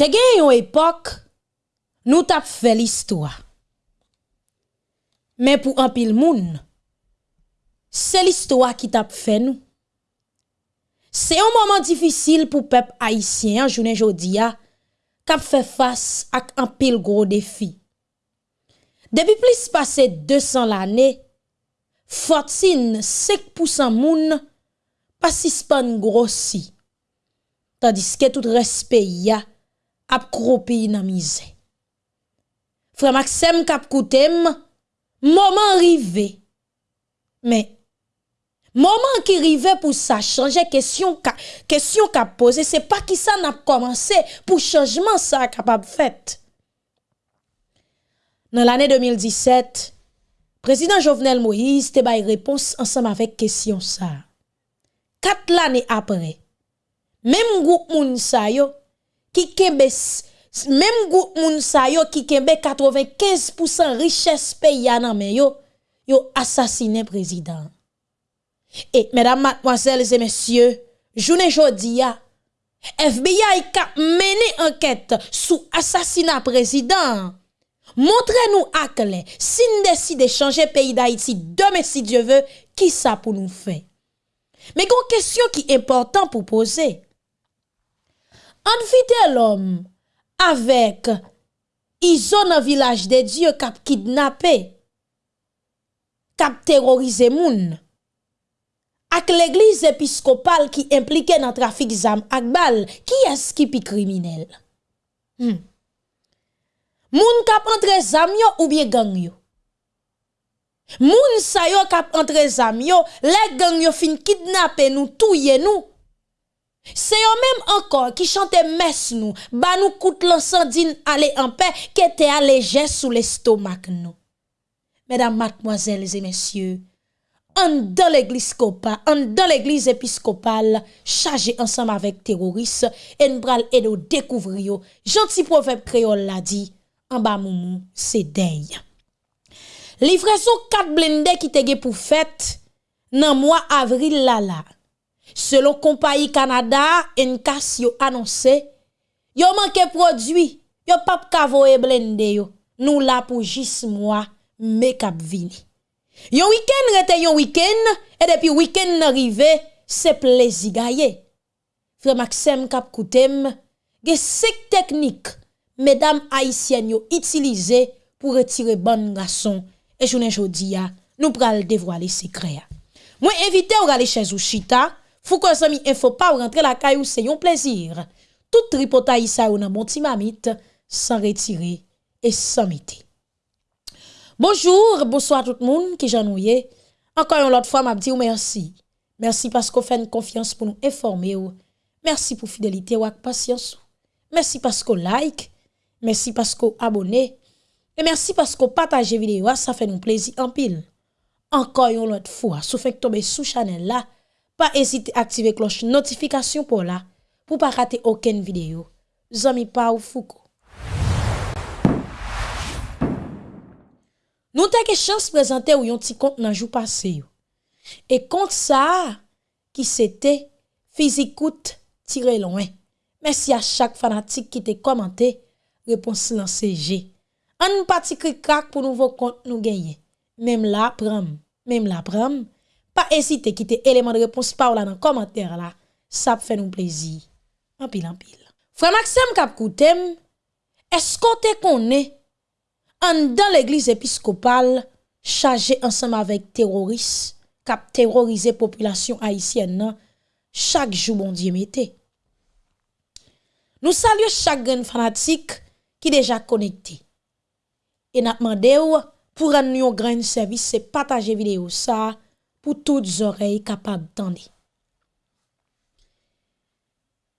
Te gen yon epok, nou tap fe l'histoire. Men pou anpil moun, se l'histoire ki tap fe nou. Se yon moman difisil pou pep haisyen, jounen jodi ya, kap fe fas ak anpil gro defi. Depi plis pase 200 l'ane, Fortin 5% moun pasispan grossi, tandis ke tout respe ya, ap kro peyi nan mize. Frè Maxem kap koutem, moman rive. Men, moman ki rive pou sa chanje, kesyon kap ka pose, se pa ki sa nap komanse pou chanjman sa kapap fet. Nan l'anè 2017, Prezident Jovenel Moïse te bay repons ansam avèk kesyon sa. Kat l'anè apre, mem goup moun sa yo, ki kembe, mem gout moun sa yo ki kembe 95% riches pe yana men yo, yo asasine prezident. Et, mesdames, mademoiselles et messieurs, jounen jodi FBI ka mene enquête sou asasina prezident, montre nou akle, sin desi de chanje peyi da iti, deme si Dieu veut, ki sa pou nou fe. Me kon kesyon ki important pou an vide l'om avek izo nan vilaj de Diyo kap kidnapè, kap terorize moun, ak l'eglis episkopal ki implike nan trafik zam ak bal, ki eski pi kriminel? Hmm. Moun kap entre zam yo ou bie gang yo? Moun sa yo kap entre zam yo, le gang yo fin kidnapè nou, touye nou, Se yo menm ankor ki chante mes nou, ba nou koute lansandine ale anpe, ke te aleje sou l'estomak nou. Medan matmoazelz e mensye, an dan l'eglis kopa, an dan l'eglis episkopal, chaje ansam avek teroris, en bral edo dekouvri yo, janti profep kreol la di, an ba moumou se dey. Livre sou kat blende ki tege pou fèt, nan mwa avril la la. Selon compagnie Canada, Encas yo annoncé, yo manque produit, yo pap kavo e blende yo. Nou la pou jis moi make up vini. Yon week-end rete yon week-end, et depuis week-end arrivé, c'est plaisir gagné. Frère Maxime kap koutem, ge sek technique, mesdames haïtiennes yo utilisé pour retirer bon garçon. Et journée jodi nous pral dévoiler secret. Moi invité ou aller chez Ushita, Foucault Zami Info pas rentrer la caille c'est un plaisir. Tout tripotaille ça ou nan bon mamite sans retirer et sans mettre. Bonjour, bonsoir tout le monde qui j'ennuie. Encore une autre fois m'a dit merci. Merci parce qu'on fait une confiance pour nous informer Merci pour fidélité ou patience. Merci parce qu'on like, merci parce qu'on abonnez et merci parce qu'on partage vidéo, ça fait nous plaisir en pile. Encore une autre fois, sauf que tomber sous channel là, pas hésiter à activer cloche notification pour là pour pas rater aucune vidéo. Zami pa ou Foucault. Nou te ke chans prezante ou yon ti kont nan jou pase yo. E kont sa ki se te fizikout tire loin. Mersi a chak fanatik ki te komante, reponsi lan CG. An nou pati kri krak pou nouvo kont nou genye. Mem la pram, mem la pram, pas hésiter, quitter élément de réponse par là dans le commentaire là. Ça fait nous plaisir. En pile, en pile. Frère Maxime Kapkoutem, est-ce qu'on te connaît en dans l'église épiscopale chargée ensemble avec terroristes qui terrorisé population haïtienne nan, chaque jour bon Dieu mettez. Nous saluons chaque grand fanatique qui déjà connecté. Et nous demandons pour un grain de service, c'est partager vidéo ça pou tout zorey kapab tande.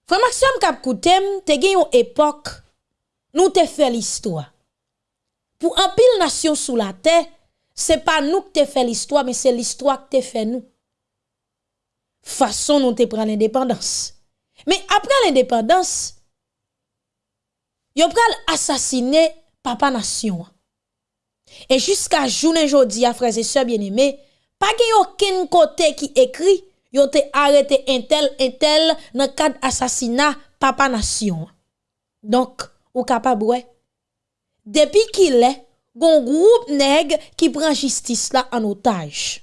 Fwa Maksam kap koutem, te gen yon epok, nou te fe l'histoire. Pou anpil nasyon sou la te, se pa nou te fe l'histoire, me se l'histoire te fe nou. Fason nou te pran l'independans. Me apre l'independans, yo pran l'asasine papa nasyon. E jiska jounen jodi a freze se bien eme, pa gen yoken kote ki ekri, yo te arete entel entel nan kad asasina papa nasyon. Donk, ou kapab wè. Depi ki lè, gon group neg ki pran jistis la an otaj.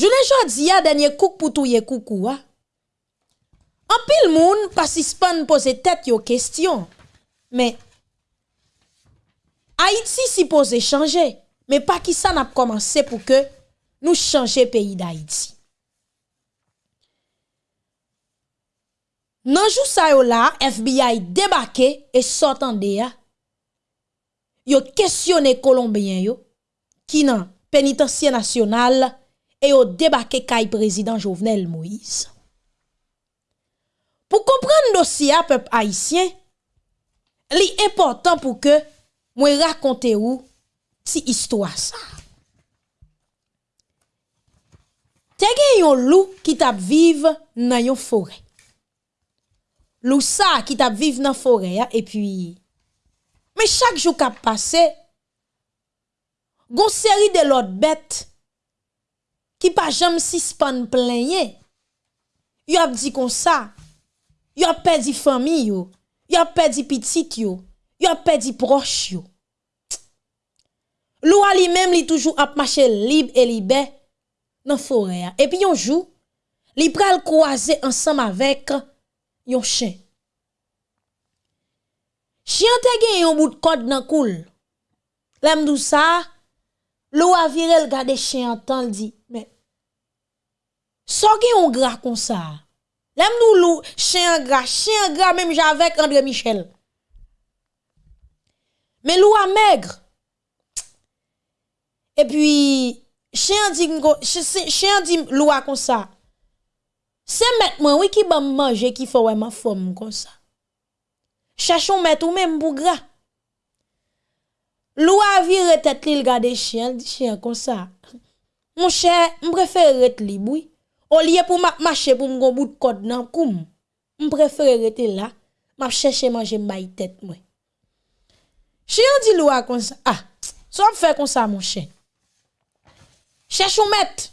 Jounen jodi ya denye kouk pou touye koukou wa. An pil moun pasispan pose tet yo kestyon. Men, Haiti si pose chanje. Men pa ki sa nap komanse pou ke nou chanje peyi da iti. Nanjou sa yo la, FBI debake e sotan de ya. Yo kestyone kolombiyen yo ki nan penitensye nasyonal e yo debake kay prezident Jovenel Moïse. Pou kompren dosya pep haisyen, li important pou ke mwen rakonte ou ti histwa sa. Te gen yon lou ki tap vive nan yon fore. Lou sa ki tap vive nan fore ya, e pi... Me chak jou kap pase, gon seri de lot bet ki pa jam sispan plenye. Yo ap di kon sa, yo ap pedi fami yo, yo ap pedi pitit yo, yo ap pedi proch yo. Loua li menm li toujou ap mache lib e libe nan fore ya. Epi yon jou, li pral kouaze ansam avek yon chen. Chien te gen yon bout kod nan koul. Lem dou sa, loua virel gade chen an tan li di, men, so gen yon gra kon sa. Lem dou lou, chen gra, chen gra menm javek Andre Michel. Men loua megre, E pi, chen di, di lwa kon sa. Se met mwen wè ki ban manje ki fò wè man fòm kon sa. Chachon met ou men mbou gra. Lwa vire tet li l gade chen, di chen kon sa. Mwen chen, mwen prefere ret li bouy. O liye pou mak mache pou mgon bout kod nan koum. Mwen prefere rete la. Mwen chèche manje mbay tet mwen. Chen di lwa kon sa. Ah, so mwen fè kon sa mwen chen. cherche un maître.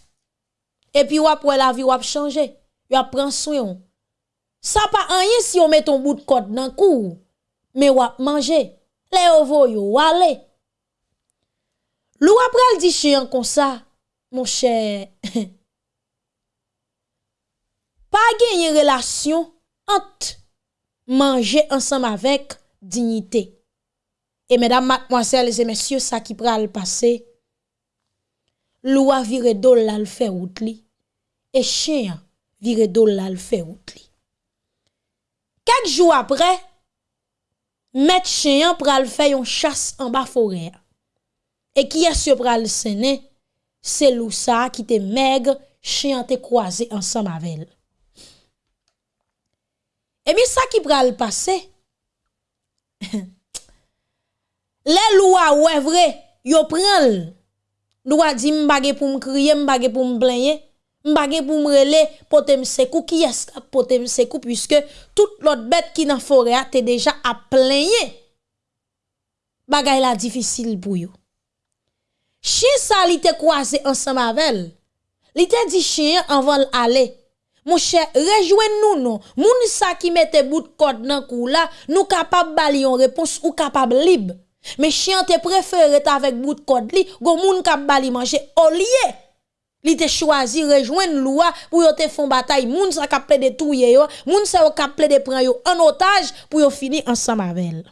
Et e puis wap wè la vie wap changer. Wap prend soin. Ça pas rien si on met ton bout de code dans cou. Mais wap manger. Les ovo yo wale. Lou après dit chien comme ça, mon cher. pas gagner relation entre manger ensemble avec dignité. Et mesdames, mademoiselles et messieurs, ça qui pral passer Lwa vire dol la l fè wout li. E chen vire dol la l fè wout li. Kak jou apre, met chen pral fè yon chas an ba forè. E ki es yo pral sene, se lousa ki te meg chen te kwaze ansan mavel. E mi sa ki pral pase, le lwa wè vre, yo pran l, Nou a di mbage pou mkriye, mbage pou mblenye, mbage pou mrele, pote msekou, ki eska pote msekou, pwiske tout lot bet ki nan fore a te deja a plenye. Bagay la difisil pou yo. Chien sa li te kwaze ansan mavel, li te di chien anvan l'ale. Mou chè, rejwen nou nou, moun sa ki mette bout kod nan kou la, nou kapab bali yon repons ou kapab libe. Mais chien te préféré avec bout de code li, go moun kap bali manger au. Li te choisi rejoindre loi pour yo te font bataille, moun sa kap de touye yo, moun sa yo kap de prendre yo en otage pour yo finir ensemble avec elle.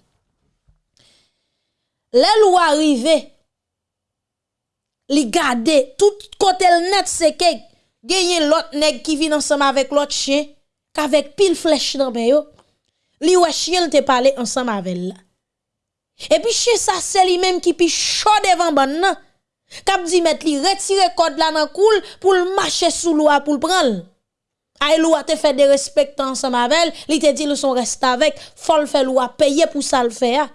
Les li gade tout côté net c'est que gagné l'autre nèg qui vient ensemble avec l'autre chien, qu'avec pile flèche dans yo. Li ouais chien te parler ensemble avec elle. Et puis chez ça c'est lui même qui pi chaud devant ban nan. Kap di met li retire code là dans cool pour le marcher sous loi pour le prendre. Ay loi te fait des respect ensemble avec li te dit le son reste avec, faut le faire loi payer pour ça le faire.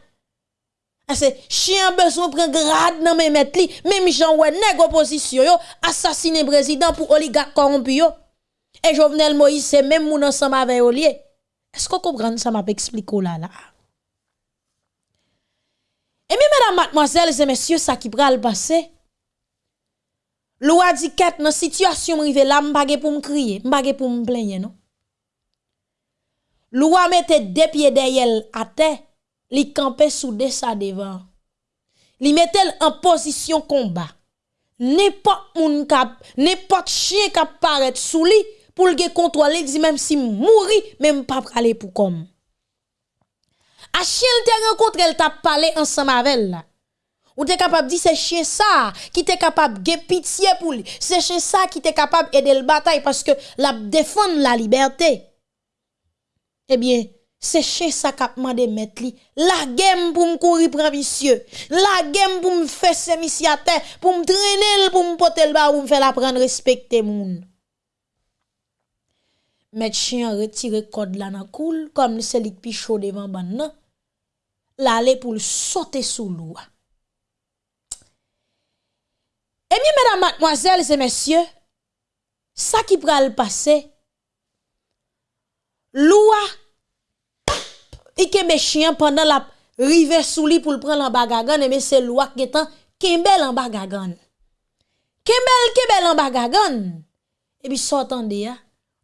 C'est chien besoin prend grade nan men met même Jean ouais nèg opposition yo assassiner président pour oligarque corrompu. Et Jovenel Moïse c'est même moun ensemble avec Olié. Est-ce que vous comprenez ça m'a expliqué là là? Et bien, mesdames, mademoiselles et messieurs, ça qui pral passé. Loi dit qu'être dans la situation rive là, m'bagé pour me crier, m'bagé pour me plaindre, non? Loi mette deux pieds derrière à terre, li camper sous de sa devant. Li mette en position combat. N'importe moun kap, n'importe chien kap paraît sous lui pour le contrôler, dit même si mouri, même pas aller pour comme. A chien te rencontre, elle t'a parlé ensemble avec elle. Ou t'es capable de dire c'est chien ça qui t'est capable de pitié pour lui. C'est chien ça qui t'est capable d'aider le bataille parce que la défendre la liberté. Eh bien, c'est chien ça qui a demandé mettre li. La game pour me courir pour monsieur. La game pour me faire ses à terre, pour me traîner, pour me porter le bas, pour me faire la prendre respecter moun. Mettre chien retirer code là dans cool comme celui qui chaud devant ban L'aller pour sauter sous l'eau. Eh bien, mesdames, mademoiselles et messieurs, ça qui le passer, loi, il mes chien pendant la rive sous lui pour le prendre en bagagan, et c'est loi qui est en kembel en bagagan. Kembel, kembel en bagagan. Et puis, s'entendez, ya,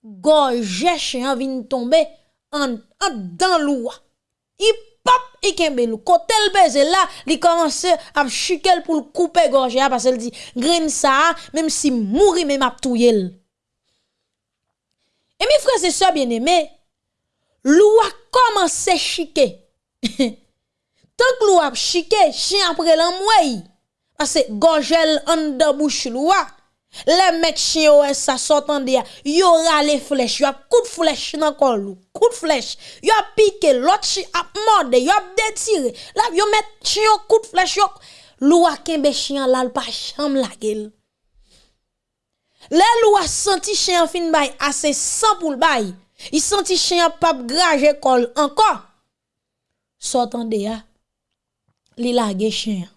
gorge chien vient tomber en, en dans loi. Il pap ikembelou. Kote l beze la, li komanse ap chikel pou l koupe gorje a, pasel di, gren sa a, mem si mouri mem ap touyel. E mi freze so bien eme, lou a komanse chike. Tank lou ap chike, chen apre lan mwey. Pase gorjel an da bouch lou a, Le mec chien ouais ça sortant de yo rale flèche, yo coup de flèche dans col coup de flèche, yo piqué l'autre chien a mordé, yo détiré. Là yo met chien coup de flèche, yo loua kembe chien là pas cham la gueule. Le loua senti chien fin bay assez sans pour le bay. Il senti chien pas graje col encore. Sortant de ya, li lage chien.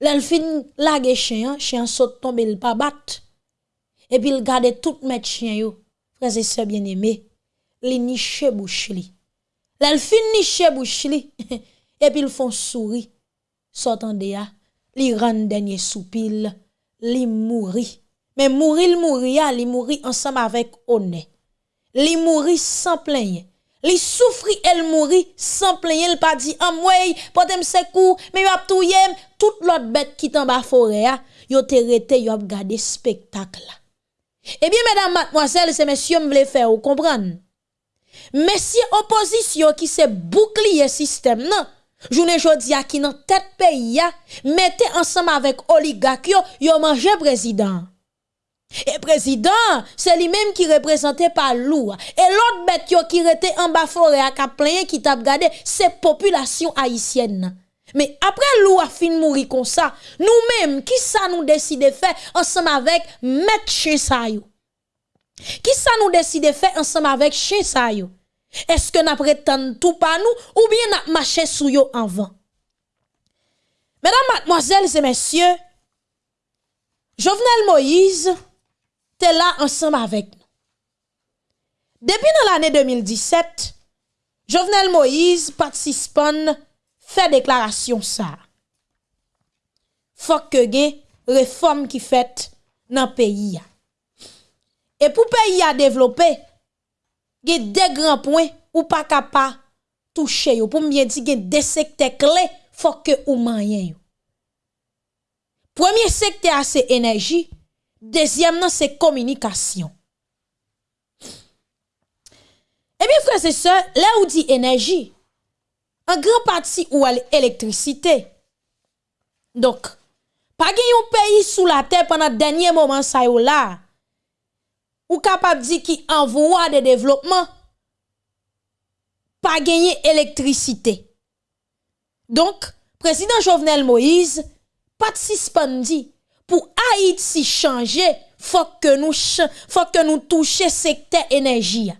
L'elle fin lage chien, chien saute tombe il pas bat. Et puis il garde tout mes chien yo. Frère et sœurs bien-aimés, li niche bouche li. Fin niche bouche li. et puis ils font sourire. S'entende ya, li rend dernier soupil, li mouri. Mais mourir, mourir, li mouri ensemble avec honneur. Li mouri sans plaindre. Li soufri el mouri, san plenye l pa di amwey, pote msekou, me yo ap touyem, tout lot bet ki tan ba fore ya, yo te rete yo ap gade spektak la. Eh Ebyen, medan matmoazel, se mesye m vle fe ou kompran. Mesye opozisyon ki se boukliye sistem nan, Jounen jodi a ki nan tet peyi ya, mette ansam avek oligak yo, yo manje prezident. Et président, c'est lui-même qui représentait par loup. Et l'autre bête qui était en bas forêt à plein qui t'a regardé, c'est population haïtienne. Mais après loup a fin mourir comme ça, nous-mêmes, qui ça nous décide de faire ensemble avec chien ça Qui ça nous décide de faire ensemble avec ça Est-ce que nous prétend tout par nous ou bien nous marché sous yo en vent? Mesdames, mademoiselles et messieurs, Jovenel Moïse tu es là ensemble avec nous. Depuis dans l'année 2017, Jovenel Moïse participe fait déclaration ça. Faut que gen réforme qui fait dans le pays Et pour le pays à développer, gen des grands points ou pas capable toucher. Pour bien dire gen deux secteurs clés faut que ou manyen yo. Premier secteur c'est énergie Deuxième, non, c'est communication. Et bien, frères et sœurs, là où dit énergie, en grand partie ou l'électricité. Donc, pas un pays sous la terre pendant le dernier moment, ça y là, ou capable de dire qui envoie de développement, pas gagner électricité. Donc, président Jovenel Moïse, pas de suspendit pour Haïti changer, faut que nous faut que nous toucher secteur énergie.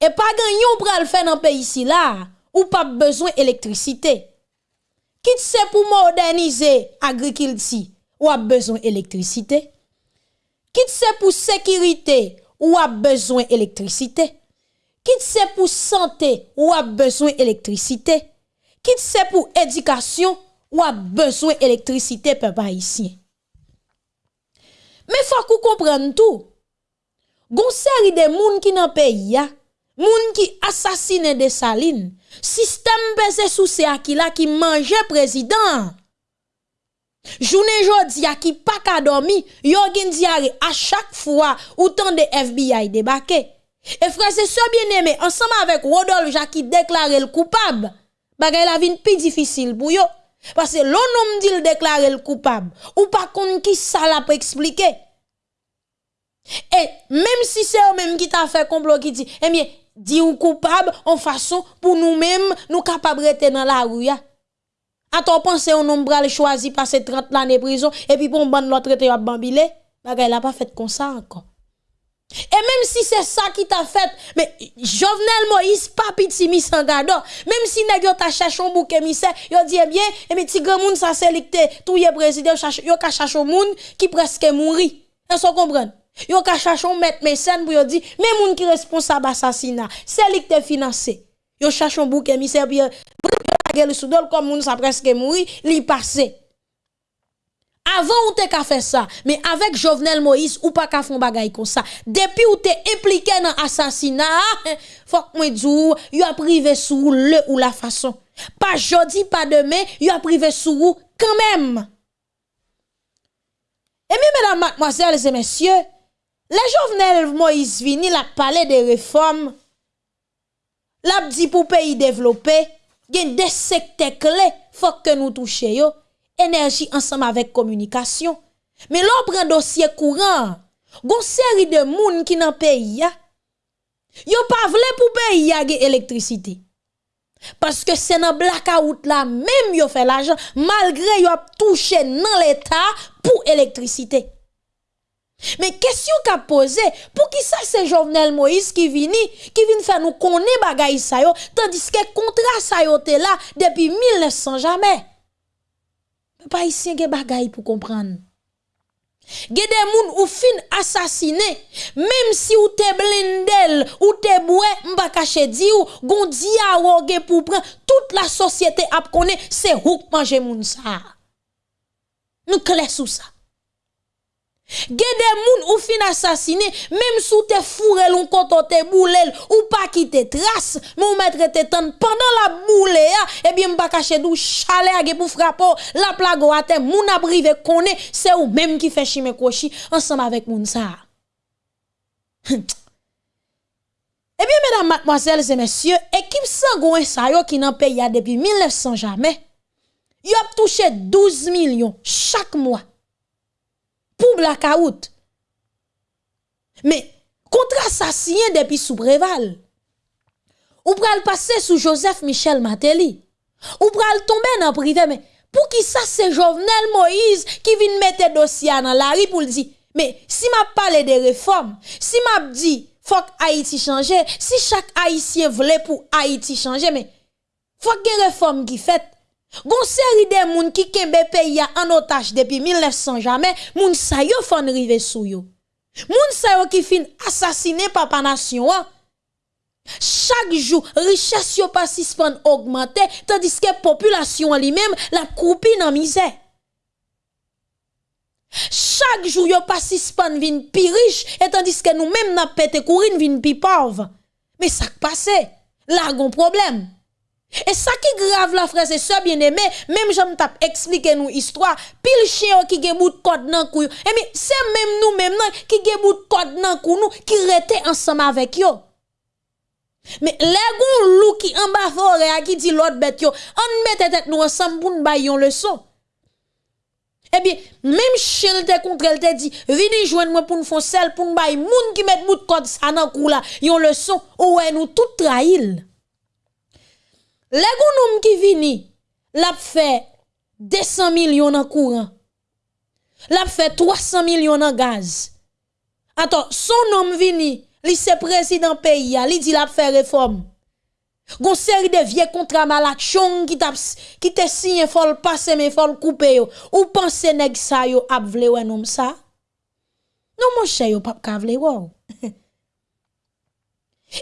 Et pas gagnon pour le faire dans pays ici là ou pas besoin d'électricité. Quitte c'est pour moderniser agriculture ou a besoin d'électricité. Quitte c'est pour sécurité ou a besoin d'électricité. Quitte c'est pour santé ou a besoin d'électricité. Quitte c'est pour éducation ou a besoin d'électricité, peuple haïtien. Mais faut qu'on comprenne tout. Gon série de moun qui dans pays moun qui assassine des salines, système basé sous ces akila qui mangeait président. Jounen jodi a ki pa ka domi, yo gen diare a chak fwa ou tan de FBI debake. E frase so bien eme, ansama avek Rodolf Jacques ki deklare l koupab, bagay la vin pi difisil pou yo. Parce que l'on dit le déclarer le coupable. Ou pas qu'on qui ça la peut expliquer. Et même si c'est eux même qui t'a fait complot qui dit, eh bien, dit ou coupable en façon pour nous-mêmes, nous capables de dans la rue. A ton pensé un homme bral choisi passer 30 ans de prison et puis pour bon l'autre traité à bambilé, bagay la pas fait comme ça encore. Et même si c'est ça qui t'a fait, mais Jovenel Moïse, pas petit mis gado, même si nèg yo t'a cherché un bouc émissaire, yo dit eh bien, et mais ti grand ça c'est tout y président yo ka un moun qui presque mouri. Est-ce que comprendre? Yo ka cherché un pour yo dit, mais moun qui responsable assassinat, c'est financé. Yo cherché un bouc émissaire puis yo soudol comme moun ça presque mouri, li. Avant ou te ka fait ça, mais avec Jovenel Moïse ou pas ka font bagay comme ça. Depuis ou te impliqué dans assassinat, faut que moi dou, a privé sous le ou la façon. Pas jodi, pas demain, y a privé sous quand même. Et bien, mesdames, mademoiselles et messieurs, les Jovenel Moïse vini la parlé des réformes, la dit pour pays développé, gen des secteurs clés, faut que nous touchions. Énergie ensemble avec communication. Mais l'on prend dossier courant, gon série de moun qui dans pays ya. Yo pas vle pour pays ya électricité. Parce que c'est dans blackout là même yo fait l'argent malgré yo touché dans l'état pour électricité. Mais question qu'a posé, pour qui ça c'est Jovenel Moïse qui vini, qui vient faire nous connaître bagay sa yo, tandis que contrat sa yo là depuis 1900 jamais pas ici gen bagay pour comprendre. Gen des moun ou fin assassiné, même si ou te blindel, ou te boué, m'pa caché di ou, gon diawo gen pour prendre toute la société ap connaît, c'est houk manger moun sa. Nous clair sous Gede moun ou fin assassiné, même sous te fourré l'on koto te boulel ou pas quitter trace, mais ou mettre te tan pendant la boule ya, bien m'pa caché dou chale a pour frapper la plago a te moun a brive connaît, c'est ou même qui fait chime kochi ensemble avec moun sa. Bien, mesdames, mademoiselles et messieurs, équipe sangouin sa yo qui nan pays depuis 1900 jamais, y a touché 12 millions chaque pou blakaout. Me, kontra sa siyen depi sou breval. Ou pral pase sou Joseph Michel Mateli. Ou pral tombe nan prive, me, pou ki sa se Jovenel Moïse ki vin mette dosya nan la ri pou l di, me, si map pale de reform, si map di, fok Haiti chanje, si chak Haitien vle pou Haiti chanje, me, fok gen reform ki fet, Gon série de moun qui kembe pays en otage depuis 1900 jamais, moun sa yo fan rive sou yo. Moun sa yo qui fin assassiné papa nation Chaque jour, richesse yo pas suspend augmenter, tandis que population lui-même la croupi dans misère. Chaque jour, yo pas suspend vin pi riche, et tandis que nous-mêmes n'a pété courir vin pi pauvre. Mais ça passe, là, gon problème. Et ça qui grave la c'est ça bien aimé, même j'aime tap expliquer nous histoire, pile chien qui gen bout de code nan kou. Et mais c'est même nous même qui gen bout de code nan kou nous qui rete ensemble avec yo. Mais les gon loup qui en bas forêt qui dit l'autre bête yo, on mette tête nous ensemble pour nous bailler leçon. Eh bien, même chien te contre elle te dit, vini joindre moi pour nous faire sel pour nous bailler moun qui met bout de code ça nan kou là, yon leçon, ou nous tout trahil. Les gens qui vini, l'a fait 200 millions en courant. L'a fait 300 millions en gaz. Attends, son homme vini, li se président pays, li dit l'a fait réforme. Gon série de vieux contrats malachon qui t'a qui te signé fol passer mais fol couper yo. Ou pense nèg sa yo ap vle ou nom ça? Non mon cher yo pas ka vle wow.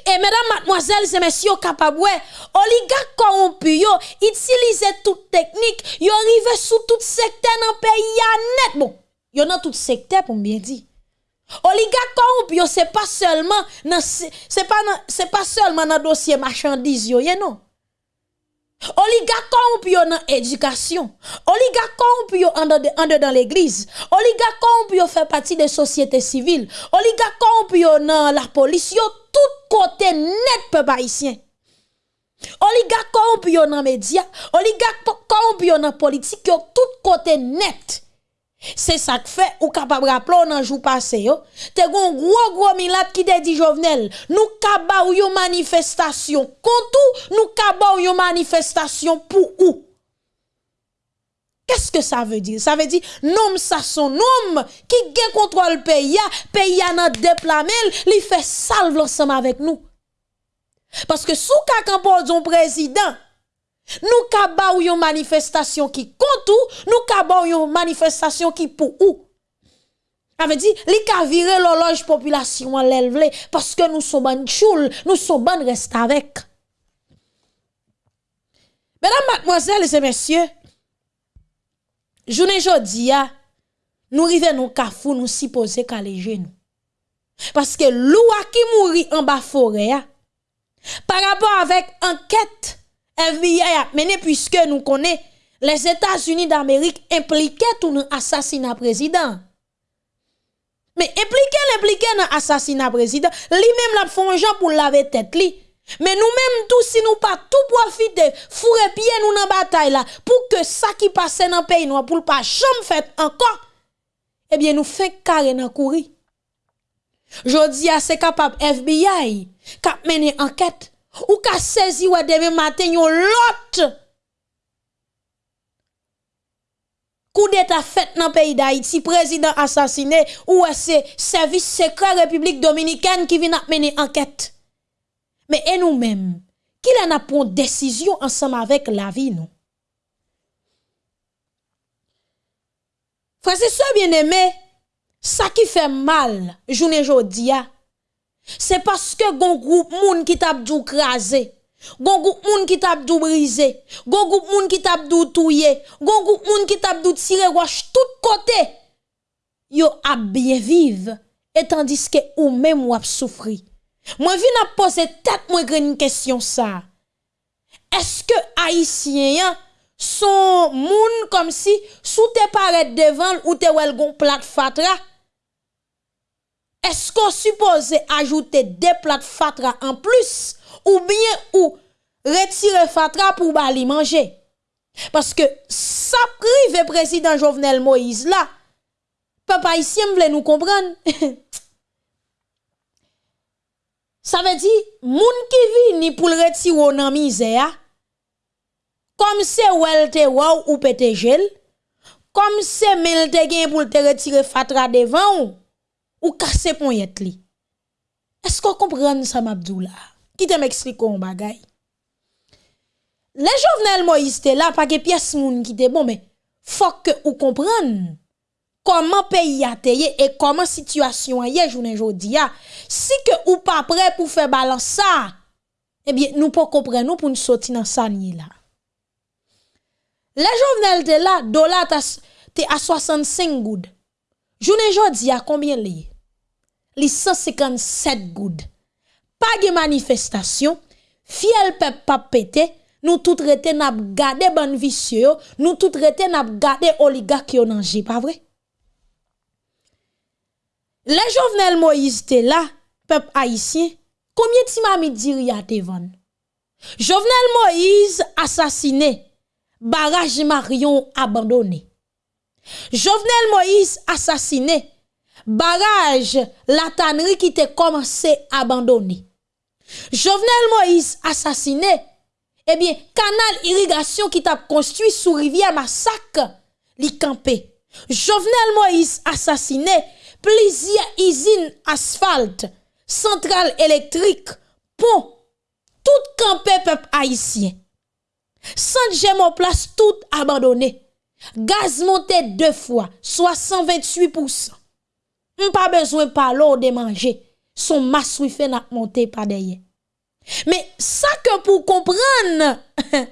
Et mesdames, mademoiselles et messieurs, capable, oligarques corrompus, utilisent toute technique, yo arrive sous tout secteur dans le pays, net, bon, yo dans tout secteur, pour bien dire. Oligarque corrompu, c'est pas seulement c'est pas pas seulement dans dossier marchandise non. Oligarque corrompu dans éducation. Oligarque corrompu en de, dans l'église. Oligarque corrompu fait partie des sociétés civiles. Oligarque corrompu dans la police, yo tout côté net peuple haïtien. Oligarque corrompu dans les médias, oligarque corrompu dans politique, yo tout côté net. C'est ça que fait ou capable rappeler un jour passé yo te gon gros gros milat qui te dit Jovenel nous kaba ou yo manifestation contre nous kaba ou yo manifestation pour où Qu'est-ce que ça veut dire? Ça veut dire, nom ça son nom qui gen contrôle pays, pays a nan déplamel, li fait salve ensemble avec nous. Parce que sous ka un président, Nous kaba ou yon manifestation qui compte nous kaba ou yon manifestation qui pour ou. Ça dit, li ka vire l'horloge population en l'élevée parce que nous sommes bonnes choule, nous sommes bonnes reste avec. Mesdames, mademoiselles et messieurs, journée jodi nous rive nous kafou, nous si poser kaléger nous. Parce que l'oua qui mourit en bas forêt, par rapport avec enquête FBI a mené puisque nous connaissons les États-Unis d'Amérique impliqués dans l'assassinat président. Mais impliqué dans l'assassinat président, lui-même la font pour laver tête. Mais nous-mêmes tous si nous pas tout profiter, fourrer pied nous dans bataille là pour que ça qui passe dans pays nous pour pas jamais fait encore. Eh bien nous fait carré dans courir. Jodi c'est capable FBI cap mener enquête Ou ka sezi wè demen maten yon lot. Kou det a fèt nan peyi da iti, prezident asasine, ou wè se servis sekre republik dominiken ki vin ap meni anket. Me e nou mèm, ki lè na pon desisyon ansam avèk la vi nou. Frase se bien eme, sa ki fè mal jounen jodi ya, Se paske gon group moun ki tap djou krasè, gon group moun ki tap djou brisè, gon group moun ki tap djou touye, gon group moun ki tap djou tire wache tout kote, yo ap bien vive, etan diske ou mèm wap soufri. Mwen vi nap pose tat mwen gren kèsyon sa. Eske haisyen yan son moun kom si sou te paret devan ou te wel gon plat fatra, Esko suppose ajoute de plat fatra an plus ou bien ou retire fatra pou bali manje? Paske sa prive prezident Jovenel Moïse la, papa isye m vle nou kompran. sa ve di, moun ki vi ni pou l retiro nan mize ya, kom se wel te waw ou pete jel, kom se mel te gen pou l te retire fatra devan ou, ou kase pon yet li. Esko kompren sa mabdou la? Ki te m'ekstriko an bagay? Le jovenel Moïse te la pa ke piyes moun ki te bon, men fok ke ou kompren koman peyi a te ye e koman situasyon a ye jounen jodi ya. Si ke ou pa pre pou fe balans sa, ebyen nou po kompren nou pou nou soti nan sa nye la. Le jovenel te la, dola te a 65 goud. Jounen jodi ya, konbyen li ye? li 157 goud. Pa ge manifestasyon, fiel pep pap pete, nou tout rete nap gade ban visye yo, nou tout rete nap gade oligak yo nanje, pa vre? Le Jovenel Moïse te la, pep haisyen, komye ti mami diri ya te van? Jovenel Moïse asasine, baraj Marion abandone. Jovenel Moïse asasine, barrage la tannerie qui était commencé abandonné. Jovenel Moïse assassiné, eh bien, canal irrigation qui t'a construit sous rivière Massacre, li campé. Jovenel Moïse assassiné, plusieurs usines asphalte, centrale électrique, pont, tout campé peuple haïtien. Sans place, tout abandonné. Gaz monté deux fois, 128%. On pas besoin par l'eau de manger. Son masse fait n'a monté par derrière. Mais ça que pour comprendre,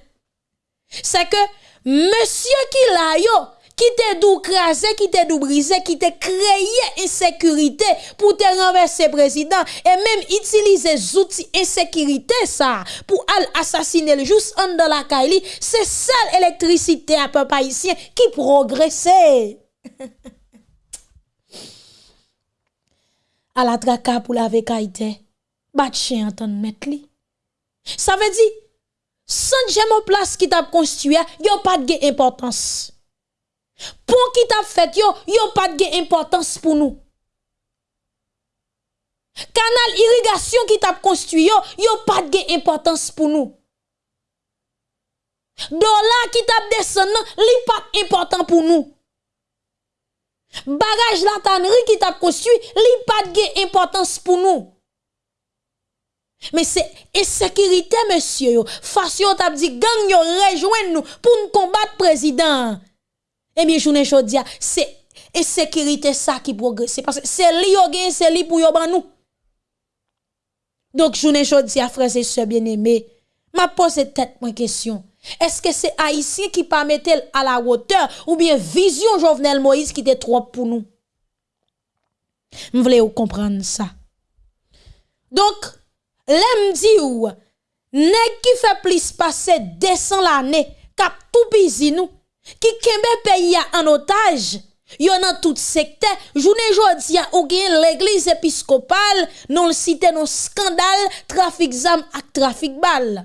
c'est que monsieur qui l'a yo, qui te dou crasé, qui te dou brisé, qui te créé insécurité pour te renverser président et même utiliser outils insécurité ça pour assassiner le juste en dans la Kaili, c'est seule électricité à papa ici qui progressait. ala traka pou la vekaitè, bat chen anton met li. Sa ve di, san jèman plas ki tap konstituye, yo pat ge importans. Pon ki tap fet yo, yo pat ge importans pou nou. Kanal irrigasyon ki tap konstituye yo, yo pat ge importans pou nou. Dola ki tap desen nan, li pat important pou nou. Barrage la tannerie qui t'a construit, li pas de importance pour nous. Mais c'est insécurité, monsieur. Façon t'a dit gang yo rejoindre nous pour nous combattre président. Eh bien, je ne dire, c'est insécurité ça qui progresse. Parce que c'est li yo c'est li pour yo ban nous. Donc, je ne dire, frères et sœurs bien-aimés, m'a posé tête moi question. Eske se Haitien ki pa metel a la woteur ou bien vizyon Jovenel Moïse ki te trop pou nou? M vle ou kompran sa. Donk, lem di ou, neg ki fe plis pase desan l ane kap tou bizi nou, ki kembe peyi ya an otaj, yo nan tout sekte, jounen jodi ya ou gen l'eglise episkopal, non l site non skandal, trafik zam ak trafik bal.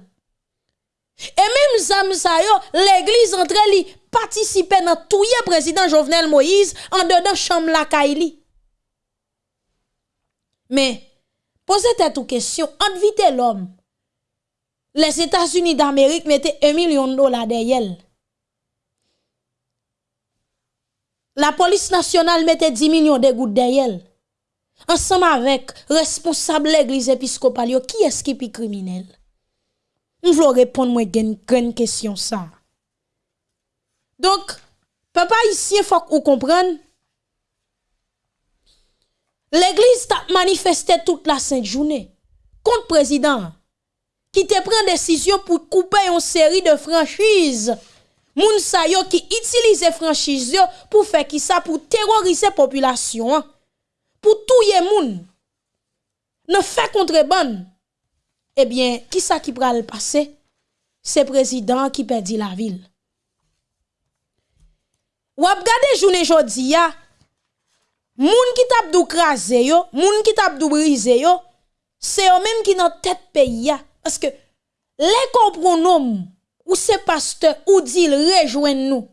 Et même zam sa yo, l'église entre li participer dans tout président Jovenel Moïse en dedans chambre la Kaili. Mais posez tête une question, invitez l'homme. Les États-Unis d'Amérique mettaient un million de dollars derrière. La police nationale mettait 10 millions de gouttes derrière. Ensemble avec responsable l'église épiscopale, qui est-ce qui est criminel? Je veux répondre moi une grande question ça. Donc, papa ici, il faut que vous. L'église a manifesté toute la sainte journée contre le président qui te prend décision pour couper une série de franchises. Moun sa yo qui utilise franchise pour faire qui ça pour terroriser la population. Pour tout moun. Ne fait contrebande eh bien, qui ça qui le passer? C'est président qui perdit la ville. Ou ap gade journée jodi ya, moun qui tap dou krasé yo, moun qui tap dou brisé yo, c'est eux même qui dans tête pays ya. Parce que les compronoms ou c'est pasteur ou dit rejoignent nous.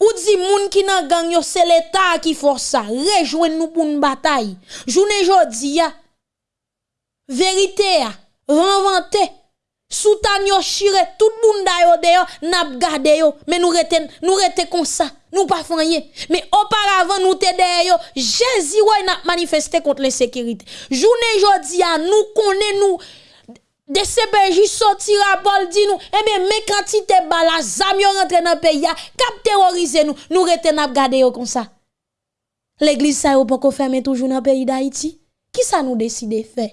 Ou dit moun qui nan gang yo, c'est l'état qui force ça, rejoignent nous pour une bataille. Journée jodi vérité ya, renvanté soutan yo chire tout moun da yo de n'a gade yo. Mais nous reten nous rete comme ça. Nous pas rien. Mais auparavant nous te yo. Jésus ouais n'a manifesté contre l'insécurité. Journée jodi a nous connaît nous de CPJ sorti rapport dit nous eh bien mais quantité bala zam yo rentre dans pays cap terroriser nous. Nous rete n'a gade yo comme ça. L'église ça yo pas fermer toujours dans pays d'Haïti. Qui ça nous décide faire?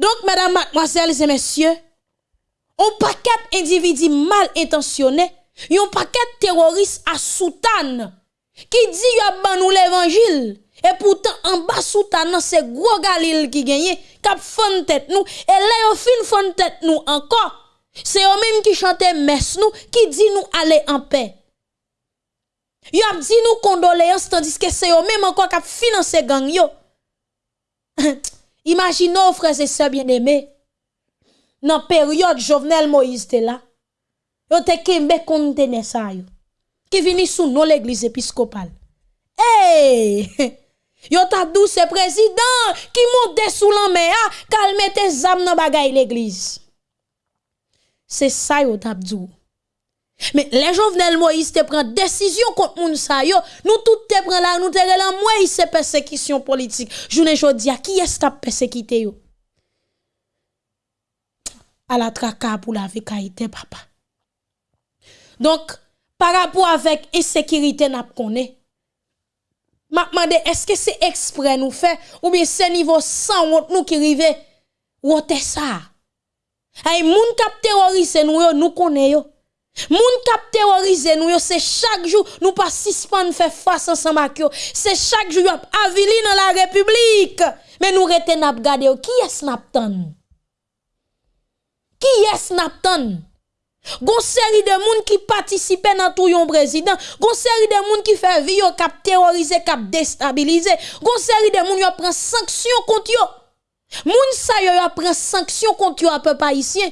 Donc, mesdames, mademoiselles et messieurs, un paquet d'individus mal intentionnés, un paquet terroristes à soutane, qui dit y a nous l'évangile, et pourtant en bas soutane, c'est gros Galil qui gagne, cap fond tête nous, et là, yo fin fond tête nous encore. C'est eux même qui chantent messe nous, qui dit nous aller en paix. Yo dit nous condoléances, tandis que c'est eux même encore qui financé gang yo. Imaginons, frères et sœurs bien-aimés, dans la période Jovenel Moïse était là, yo te kembe kontene ça, yo, ki vini sous nous l'église épiscopale. Hey! Yo ta douce président qui monte sous la mer, ah, calme tes âmes dans bagay l'église. C'est ça yo tap dou. Mais les Jovenel Moïse te prend décision contre moun sa nous tout te prend là, nous te là moi c'est persécution politique. Journée jodi qui est-ce qui persécuté yo? À la traka pour la vekaïté papa. Donc par rapport avec insécurité n'a connaît. M'a demandé est-ce que c'est exprès nous fait ou bien c'est niveau sans nous qui rive ou ça? Ay moun kap terroriser nous yo, nous connaît yo. Moun kap terroriser nous, c'est chaque jour, nous pas suspendre faire face ensemble avec C'est chaque jour, avili dans la République. Mais nous rete n'a gade qui est Snapton? Qui est Snapton? Gon série de moun qui participe dans tout yon président, gon série de moun qui fait vie cap terroriser, cap déstabiliser, gon série de moun yo prend sanction contre yo. Moun sa yo prend sanction contre yo à peu haïtien.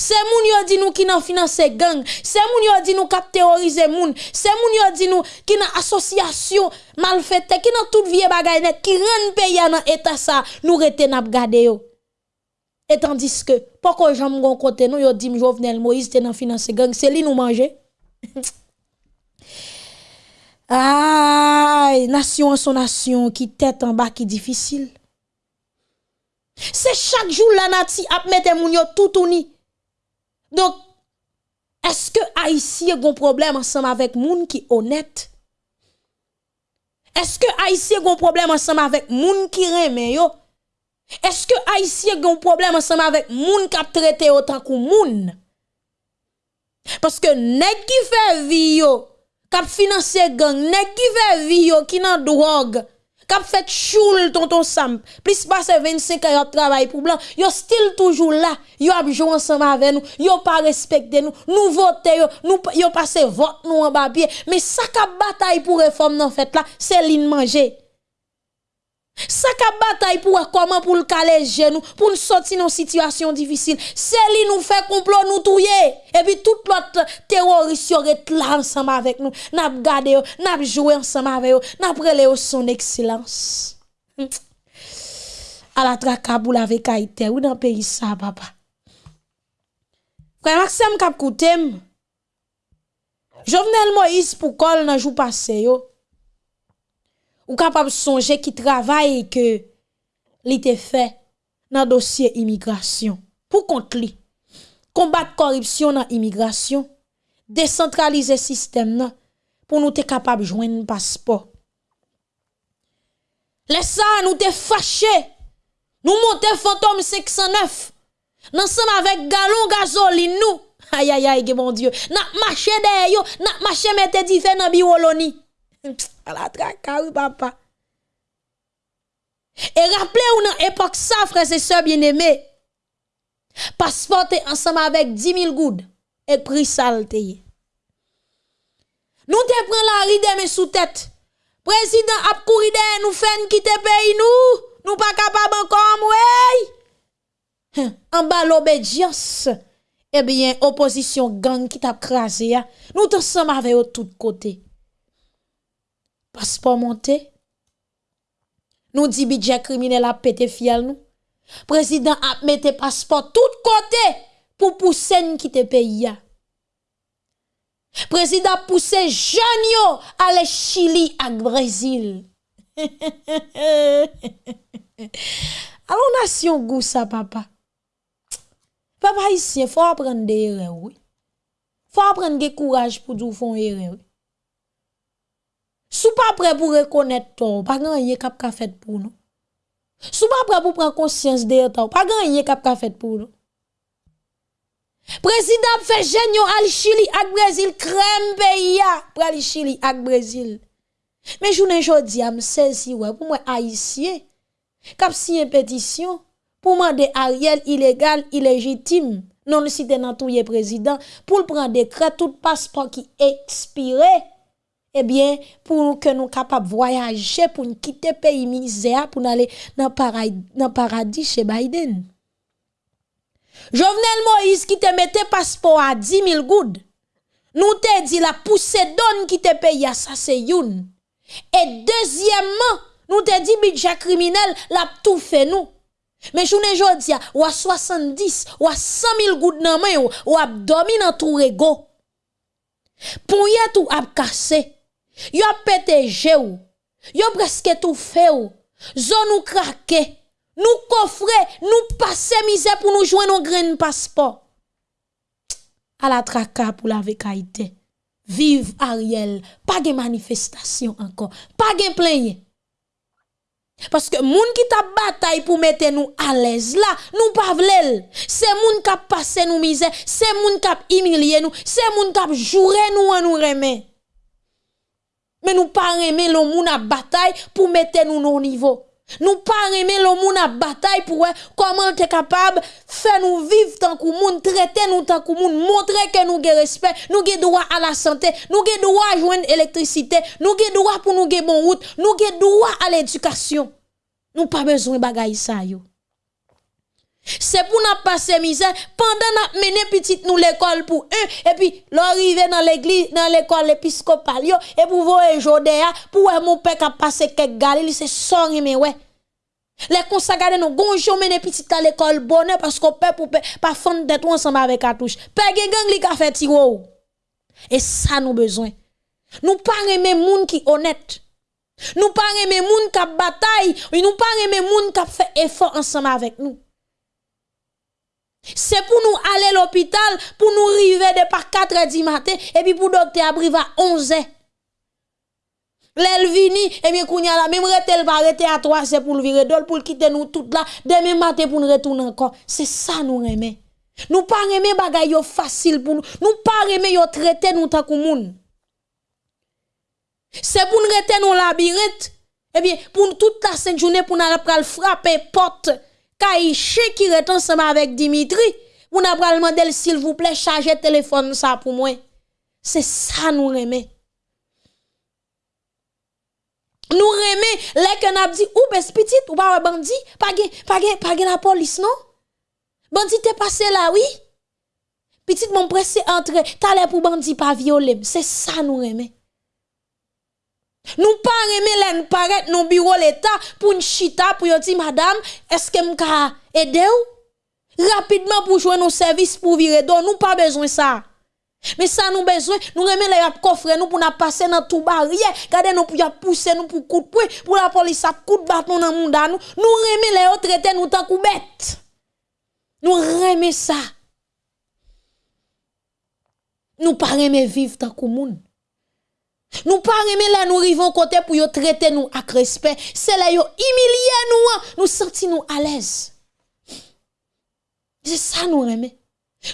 C'est moun yo dit nous qui nan finance gang, c'est moun yo dit nous cap terroriser moun, c'est moun yo dit nous qui nan association malfaite, qui nan toute vie bagay net, qui rend pays dans état ça, nous rete n'a gade yo. Et tandis que, pourquoi j'en gon côté nous, yo dit Jovenel Moïse te nan finance gang, c'est li nous manger. Aïe, nation en son nation, qui tête en bas, qui difficile. C'est chaque jour la nati ap mette moun yo tout ni. Donc, est-ce que Haïtien a un problème ensemble avec moun qui honnête? Est-ce que Haïtien a un problème ensemble avec moun qui reme yo? Est-ce que Haïtien a un problème ensemble avec moun qui a traité autant que moun? Parce que nèg qui fait vie yo, qui financé gang, nèg qui fait vie yo, qui nan drogue, Kap fait choule tonton Sam. Plus passe 25 ans de travail pour blanc. Yo still toujours là. Yo a joué ensemble avec nous. Yo pas respecté nous. Nous voter yo. Nous yo passé vote nous en papier. Mais ça kap bataille pour réforme dans fait là, c'est l'in manger. Sa ka batay pou wè koman pou l'kaleje nou, pou l'soti nou situasyon difisil. Se li nou fè complot nou touye. E pi tout lot terorist yo ret la ansama avèk nou. Nap gade yo, nap jowe ansama avè yo, nap rele yo son eksilans. Hm. A la trakabou la vek a ite ou nan peyi sa, papa. Kwa yon aksem kap koutem, Jovenel Moïse pou kol nan jou pase yo. Ou kapab sonje ki travay ke li te fe nan dosye imigrasyon. Pou kont li, kombat koripsyon nan imigrasyon, desentralize sistem nan pou nou te kapab jwen paspo. Lesa nou te fache, nou monte fantom 609, nansan avèk galon gazolin nou, ayayay ge bon diyo, nan mache deyo, nan mache mette di fe nan biwoloni. À la traka, oui, papa. Et rappelez-vous, dans l'époque, ça, frères et sœurs bien-aimés, passeport ensemble avec 10 000 gouttes et prix saleté. Nous te prenons la ride mais sous tête. Président a nous fait quitter pays nous. Nous pas capable encore, ouais. En bas l'obédience. Eh bien, opposition gang qui t'a crasé, nous sommes avec eux Paspor monte. Nou di bidja krimine la pete fial nou. Prezident ap mette paspor tout kote pou pousen ki te peyi ya. Prezident pousse jan yo ale Chili ak Brazil. Alon nasyon gousa papa. Papa isye, fwa apren de ere wè. Fwa apren ge kouraj pou djou fon ere wè. Sou pas prêt pour reconnaître toi, pas gagner cap ka fait pour nous. Sou pas prêt pour prendre conscience de toi, pas gagner cap ka fait pour nous. Président fait genyo al Chili ak Brésil crème pays pour aller Chili ak Brésil. Mais journée jodi am saisi ouais pour moi haïtien cap signé pétition pour demander Ariel illégal illégitime non le cité dans tout président pour prendre décret tout passeport qui expiré eh bien, pour que nous capables de voyager, pour nous quitter le pays misère, pour aller dans le paradis chez Biden. Jovenel Moïse qui te mettait passeport à 10 000 gouttes. Nous te dit la poussée donne qui te paye à ça c'est youn. Et deuxièmement, nous te dit budget criminel la tout fait nous. Mais je ne dis ou à 70 ou à 100 000 gouttes dans main ou à dormir dans tout rego. Pour y tout a cassé. Yo pété ou. Yo presque tout fait ou. Zone ou craqué. Nous coffrer, nous passer misère pour nous joindre un grain passeport. À la traka pour la vécaïté. Vive Ariel. Pas de manifestation encore. Pas de plainte. Parce que moun qui t'a bataille pour mettre nous à l'aise là, nous pas. C'est moun qui a passé nous misère, c'est moun qui humilié nous, c'est moun qui joué nous en nous remet. Mais nous pas aimer le moun à bataille pour mettre nous au niveau. Nous pas aimer le moun à bataille pour comment tu es capable faire nous vivre tant que moun, traiter nous tant que moun, montrer que nous avons respect, nous avons droit à la santé, nous avons droit à joindre l'électricité, nous avons droit pour nous avons bon route, nous avons droit à l'éducation. Nous pas besoin de ça yo. C'est pour nous passer misère. Pendant nous mener petit nous l'école pour eux et puis l'arriver dans l'église dans l'école épiscopale et pour voir Jodéa pour mon père qui passer quelques galilée c'est son mais ouais. Les consagrés nous gonjon mener petit à l'école bonheur parce qu'on peut pour pas fondre d'être ensemble avec cartouche père gang li ka fait tiro et ça nous besoin. Nous pas aimer moun qui honnête. Nous pas aimer moun qui bataille. Nous pas aimer moun qui fait effort ensemble avec nous c'est pour nous aller à l'hôpital, pour nous arriver de par 4 h du matin, et puis pour docteur arriver à 11 h. L'elvini, et bien, kounya la, même rete va arrêter à 3 c'est pour le virer d'ol, pour quitter nous tout là, demain matin pour nous retourner encore. C'est ça nous aimer. Nous pas aimer bagay yo facile pour nous. Nous pas aimer yo traiter nous tant moun. C'est pour nous rester dans labyrinthe. Eh bien, pour toute la sainte journée, pour nous frapper porte Kaïché qui est ensemble avec Dimitri, vous n'avez pas demandé s'il vous plaît, charger téléphone ça pour moi. C'est ça nous remet. Nous remet, les que n'a dit, ou bes petit, ou pas bandit, pas pas pas la police, non? Bandit t'es passé là, oui? Petit mon pressé entrer, t'as pour bandit pas violer. C'est ça nous remet. Nous pas aimer paraître dans bureau l'état pour une chita pour dire madame, est-ce que m'ka aider ou? Rapidement pour jouer nos services pour virer donc nous pas besoin ça. Mais ça nous besoin, nous remet les coffre nous pour nous passer dans tout barrière, garder nous pour pousser nous pour coup de pour la police a coup de bâton dans monde nous. Nous remet les autres traiter nous tant coup bête. Nous remet ça. Nous pas remet vivre tant que monde. Nous pas aimer là nous arrivons côté pour yo traiter nous avec respect. C'est là yo nous, hein. nous sentir nous à l'aise. C'est ça nous aimer.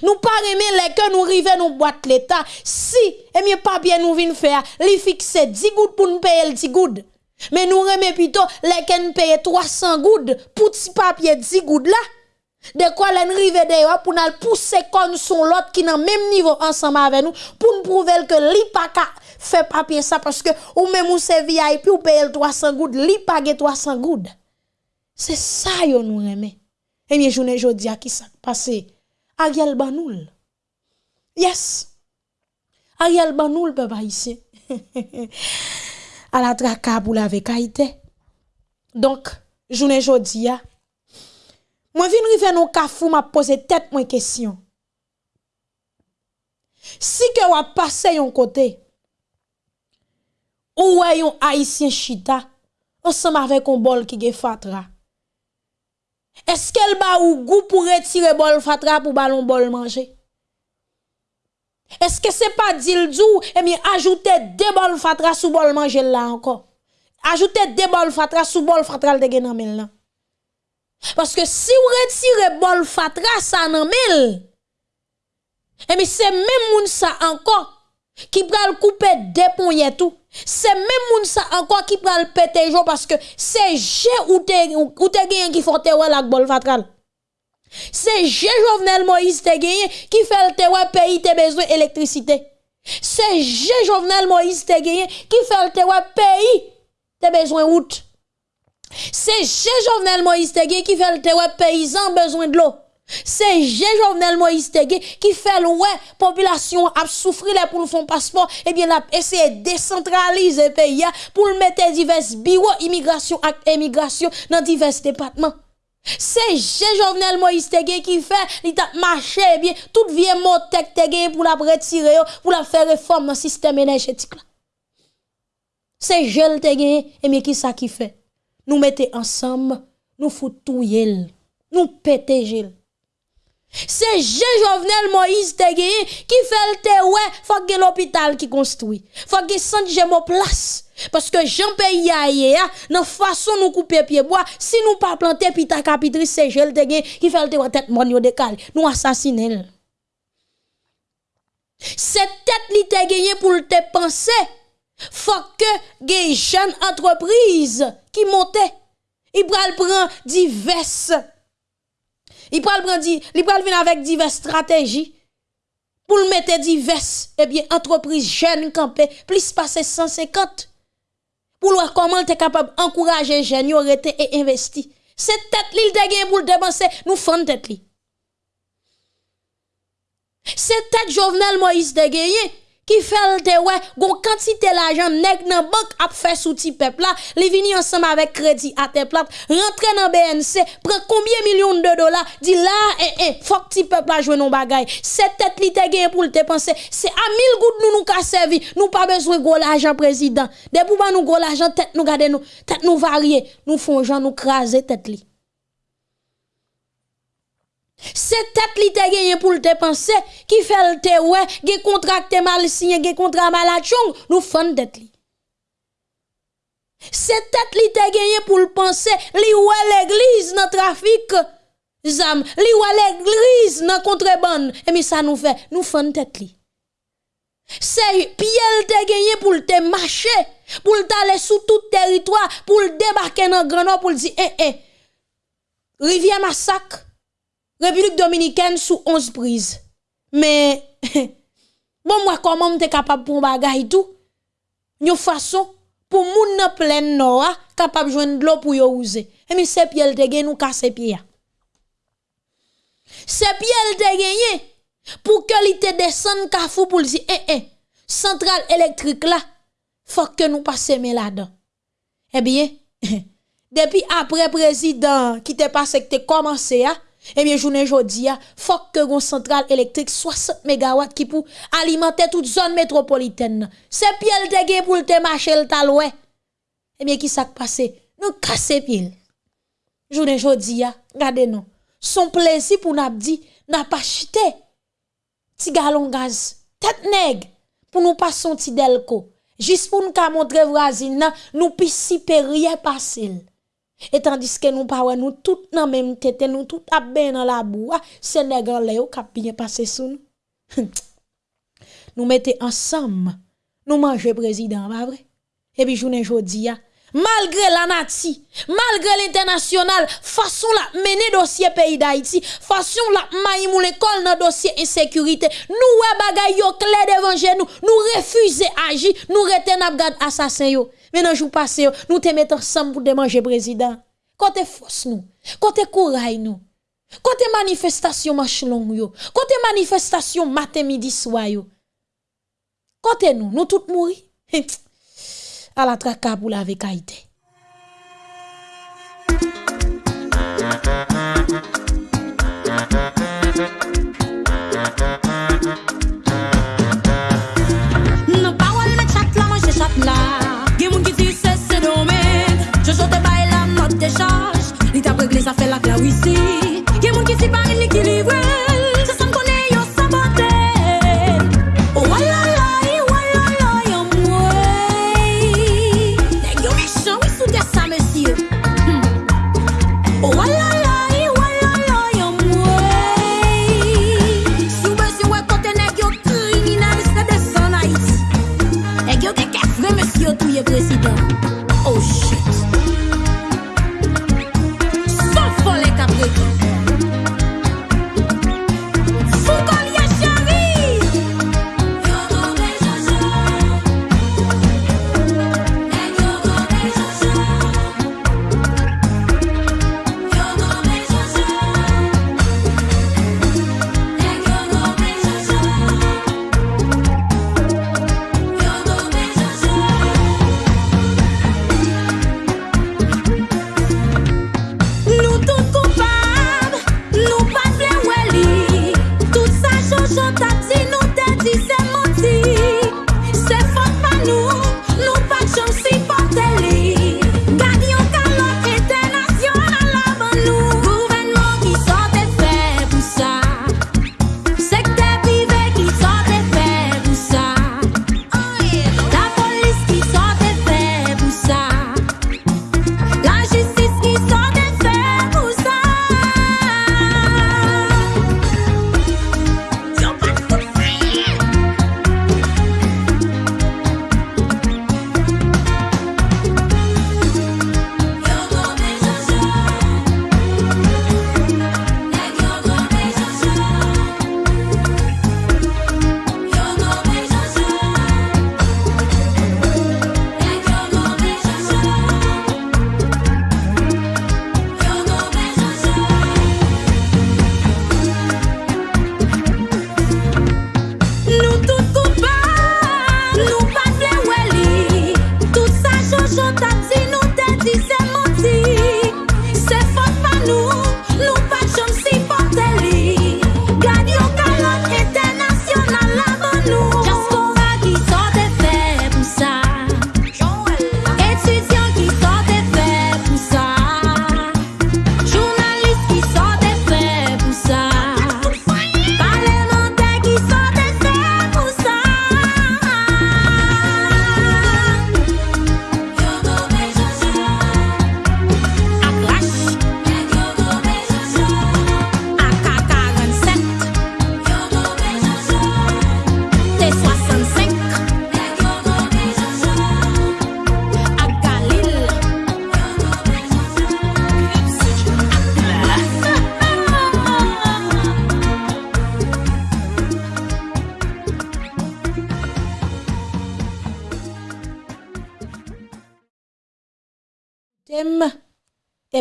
Nous pas aimer les que nous arrivons nous boîte l'état. Si et mieux pas bien nous vinn faire, li fixer 10 gouttes pour nous payer 10 gouttes. Mais nous remet plutôt les que nous payer 300 gouttes pour petit papier 10 gouttes là. De quoi l'en rive de pour nous pousser comme son l'autre qui dans même niveau ensemble avec nous pour nous prouver que li pas fait papier ça parce que ou même ou c'est VIP ou paye 300 gouttes, li pague 300 gouttes. C'est ça yo nous aimé. Et bien journée jodi a qui ça passé Ariel Banoul. Yes. Ariel Banoul peuple ici. à la traka pour la vekaïté. Donc journée jodi a moi vinn rive nou kafou m'a posé tête moi question. Si que ou a passé yon côté ou yon haïtien chita ensemble avec un bol qui ge fatra. Est-ce qu'elle ba ou goût pour retirer bol fatra pour ballon bol manger? Est-ce que c'est pas dildou et eh bien ajouter deux bol fatra sous bol manger là encore? Ajouter deux bol fatra sous bol fatra de gen nan Parce que si vous retirez bol fatra ça nan mel. Et eh bien c'est même moun ça encore qui pral couper des poignets tout. C'est même moun ça encore qui pral péter jo parce que c'est G ou te ou te gagné qui faut te la bol fatral. C'est G Jovenel Moïse te qui fait le te pays te besoin d'électricité. C'est G Jovenel Moïse te qui fait le te pays te besoin route. C'est G Jovenel Moïse te qui fait le te paysan besoin de l'eau. Se jen Jovenel Moïse Tegué ki fel wè, populasyon ap soufri lè pou l'fon paspor, ebyen eh ap eseye desentralize pe ya pou l'mete divers biwo imigrasyon ak emigrasyon nan divers depatman. Se jen Jovenel Moïse Tegué ki fel, li tap mache ebyen, eh tout vie mot tek Tegué pou l'ap retire yo, pou l'ap fè reform nan sistem energetik la. Se jen Tegué, eh ebyen ki sa ki fe, nou mette ansam, nou foutouye l, nou pete jel. C'est Jean Jovenel Moïse Tegué qui fait le te ouais, faut que l'hôpital qui construit. Faut que centre Gémo place. Parce que Jean pays a dans façon nous couper pied bois, si nous pas planter pita capitrice c'est te qui fait le tête mon yo nous assassiner. Cette tête li te gagné pour te penser. Faut que des jeunes entreprises qui montent, ils prennent diverses il pral venir avec diverses stratégies pour mettre diverses eh bien entreprises jeunes campées plus passer 150 pour voir comment tu es capable d'encourager les jeunes à et investir. C'est tête li te gagné pour dépenser, nous faisons tête. C'est tête Jovenel Moïse de gagné qui fait te ouais gon quantité l'argent nèg nan banque a fait souti peuple là li vini ensemble avec crédit à tes plate rentre dans BNC prend combien millions de dollars? Dit là eh eh faut que ti peuple là jouer non bagay c'est tête li te gain pour te penser c'est à 1000 gouttes nous nous ka servi. Nous pas besoin gros l'argent président. De pour nous gros l'argent tête nous garder nous tête nous varier. Nous font gens nous craser tête li c'est tête li te gagné pour te penser qui fait le te ouais, ge contracté mal signé, ge contrat mal chong, nous fond tête li. C'est tête li te gagné pour le penser, li ouais l'église dans trafic zam, li ouais l'église dans contrebande, et mais ça nous fait, nous fond tête li. C'est pied te gagné pour te marcher, pour t'aller sous tout territoire, pour débarquer dans Grenoble pour dire eh eh Rivière Massacre République dominicaine sous 11 prises. Mais, bon, moi, comment m'te capable pour bagay tout? Une façon, pour moun nan plein noa, capable joindre de l'eau pour yo use. Et mais c'est pied te gen nous casser pied. C'est pied te gagné pour que li te descende kafou pour dire, eh, eh, centrale électrique là, faut que nous passions là-dedans. Eh bien, depuis après président qui te passé que te commencé, hein, eh bien, journée jodi a, faut que une centrale électrique 60 MW qui pour alimenter toute zone métropolitaine. C'est piel te gen pour te marcher le taloué. Eh bien, qui s'est passé? Nous casser pied. Journée jodi a, regardez nous. Son plaisir pour nous dit, n'a pas acheté. Ti galon gaz, tête nèg, pour nous passer un petit delco. Juste pour nous montrer voisine, nous pissi rien passer. E tandis ke nou pawe nou tout nan menm tete, nou tout ap ben nan la boua, se negan ah, le yo kap binye pase sou nou. nou mette ansam, nou manje prezident, ba vre? E pi jounen jodi ya, ah, malgré la nati, malgré l'international, façon la mener dossier pays d'Haïti, façon la maïmou l'école dans dossier insécurité, nous ouais bagay yo clair devant nous, nous refuser agir, nous reten abgad assassin yo. Maintenant, jour passé, nous te mettons ensemble pour démanger président. Côté force nous, côté courage nous, côté manifestation marche yo, côté manifestation matin midi soir yo. Côté nous, nous tous mourir. ala traka pou lave kaite. Müzik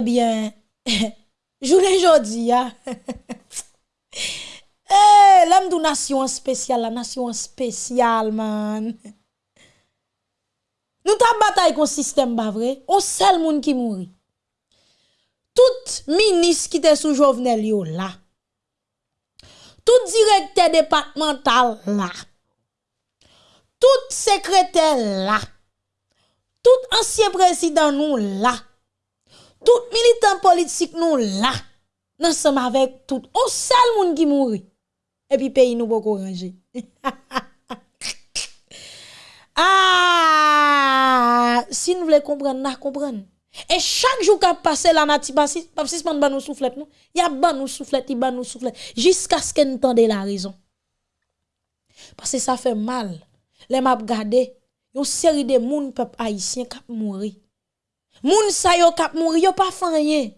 Ebyen, jounen jodi ya. Eh, lèm dou nasyon spesyal la, nasyon spesyal man. Nou ta batay kon sistem ba vre, on sel moun ki mouri. Tout minis ki te sou jovenel yo la. Tout direkte departemental la. Tout sekretè la. Tout ansyen prezident nou la. Tout militant politik nou la. Nan som avek tout. On sel moun ki mouri. E pi peyi nou boko ranger. Ah, si nou vle kompren, nan kompren. E chak jou kap pase la nati papsis man ban nou souflet nou. Ya ban nou souflet, i ban nou souflet. Jiska sken tende la rezon. Pase sa fe mal. Le map gade, yon seri de moun pep haisyen kap mouri. Moun sa yo kap mouri, yo pa fanyen.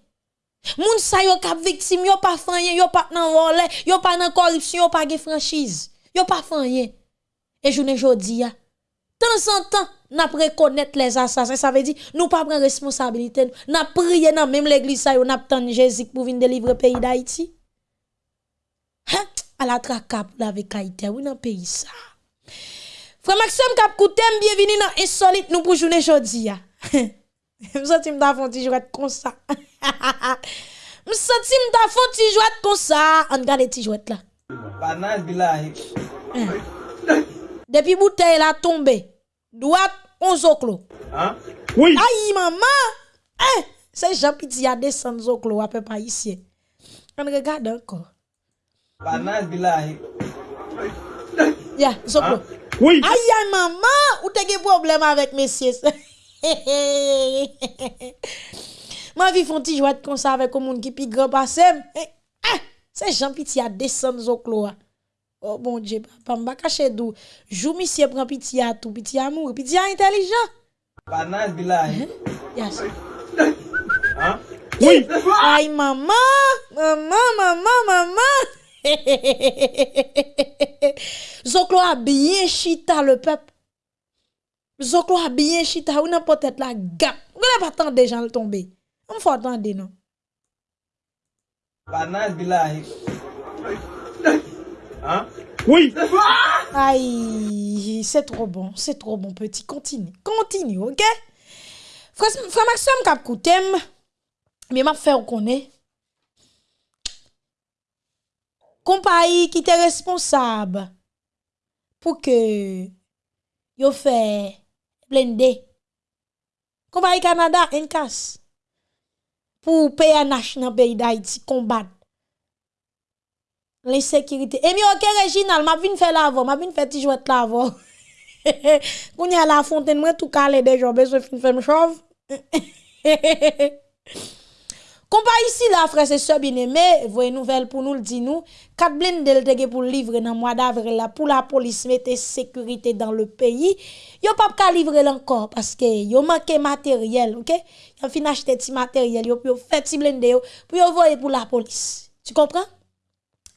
Moun sa yo kap viktim, yo pa fanyen. Yo pa nan vole, yo pa nan koripsyon, yo pa ge franchise. Yo pa fanyen. E jounen jodi ya. Tan san tan, na prekonet les asasin. Sa ve di, nou pa pren responsabilite nou. Na priye nan menm l'eglise sa yo, na ptan jezik pou vin delivre peyi da iti. Ha, ala tra kap la ve kaite, ou nan peyi sa. Fra Maxime kap koutem, bienveni nan insolite nou pou jounen jodi M senti m da fon ti jwet kon sa. m senti m da fon ti jwet kon sa. An gade ti jwet la. Panas bila. Eh. Depi bouteille la tombe. Douat on zoklo. Hein? Oui. Aïe maman. Eh, c'est Jean-Piti a descend zoklo à peu près ici. On regarde encore. Panas bila. Ya, yeah, zoklo. Hein? Oui. Aïe maman, ou te ge problème avec messieurs. Mwen vi fon ti jwad konsa avek o moun ki pi gran pasem. Eh, ah, eh, se jan piti a desen zo klo a. Oh bon dje, pa mba kache do. Jou misye pran piti a tou, piti a mou, piti a intelijan. Panas bila. Eh? Eh, yas. Ha? Eh, oui. Ay maman, maman, maman, maman. Zoklo a bien chita le peuple. Zoklo a bien chita, ou nan potet la gap. Ou gane pa tan de jan le tombe. Ou m fò tan de nou. Banan bilahi. Eh. Hein? Oui! Aïe, c'est trop bon, c'est trop bon petit. Continue, continue, ok? Frère Maxime kap koutem, mais m'a fait reconnaître. Compagnie qui était responsable pour que yo fait blende. Kompany Kanada, enkas. Pou PNH nan peyi da iti, kombat. Le sekirite. E mi ok rejinal, ma vin fe lavo, ma vin fe ti jwet lavo. Koun ya la fonten mwen tou kale dejo, beso fin fem chov. Compa ici la frère c'est sœur bien-aimé, voyez nouvelle pour nous le dit nous, quatre blindés pour livrer dans mois d'avril là pour la police mettre sécurité dans le pays. Yo pas ka livrer encore parce que yo manque matériel, OK? Yo fin acheter ti matériel, yo yo fait ti blindé pour yo pour la police. Tu comprends?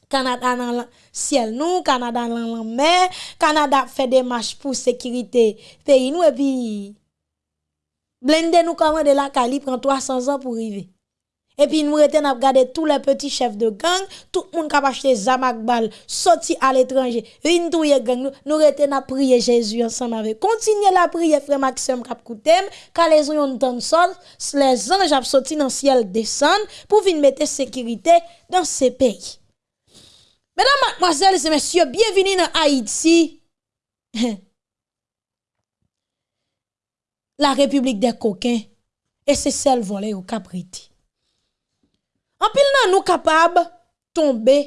Canada dans le ciel nous, Canada dans la mer, Canada fait des marches pour sécurité pays nous et puis blender nous commande la Cali prend 300 ans pour arriver. Et puis nous reten à regarder tous les petits chefs de gang, tout le monde qui a acheté zamak bal, sorti à l'étranger, touye gang nous, reten à prier Jésus ensemble avec. Continuez la prière frère Maxime kap koutem, car les yon ton sol, les anges ap sorti dans ciel descendent pour venir mettre sécurité dans ces pays. Mesdames, mademoiselles et messieurs, bienvenue dans Haïti. La République des coquins. Et c'est celle volée au capriti. An pil nan nou kapab tombe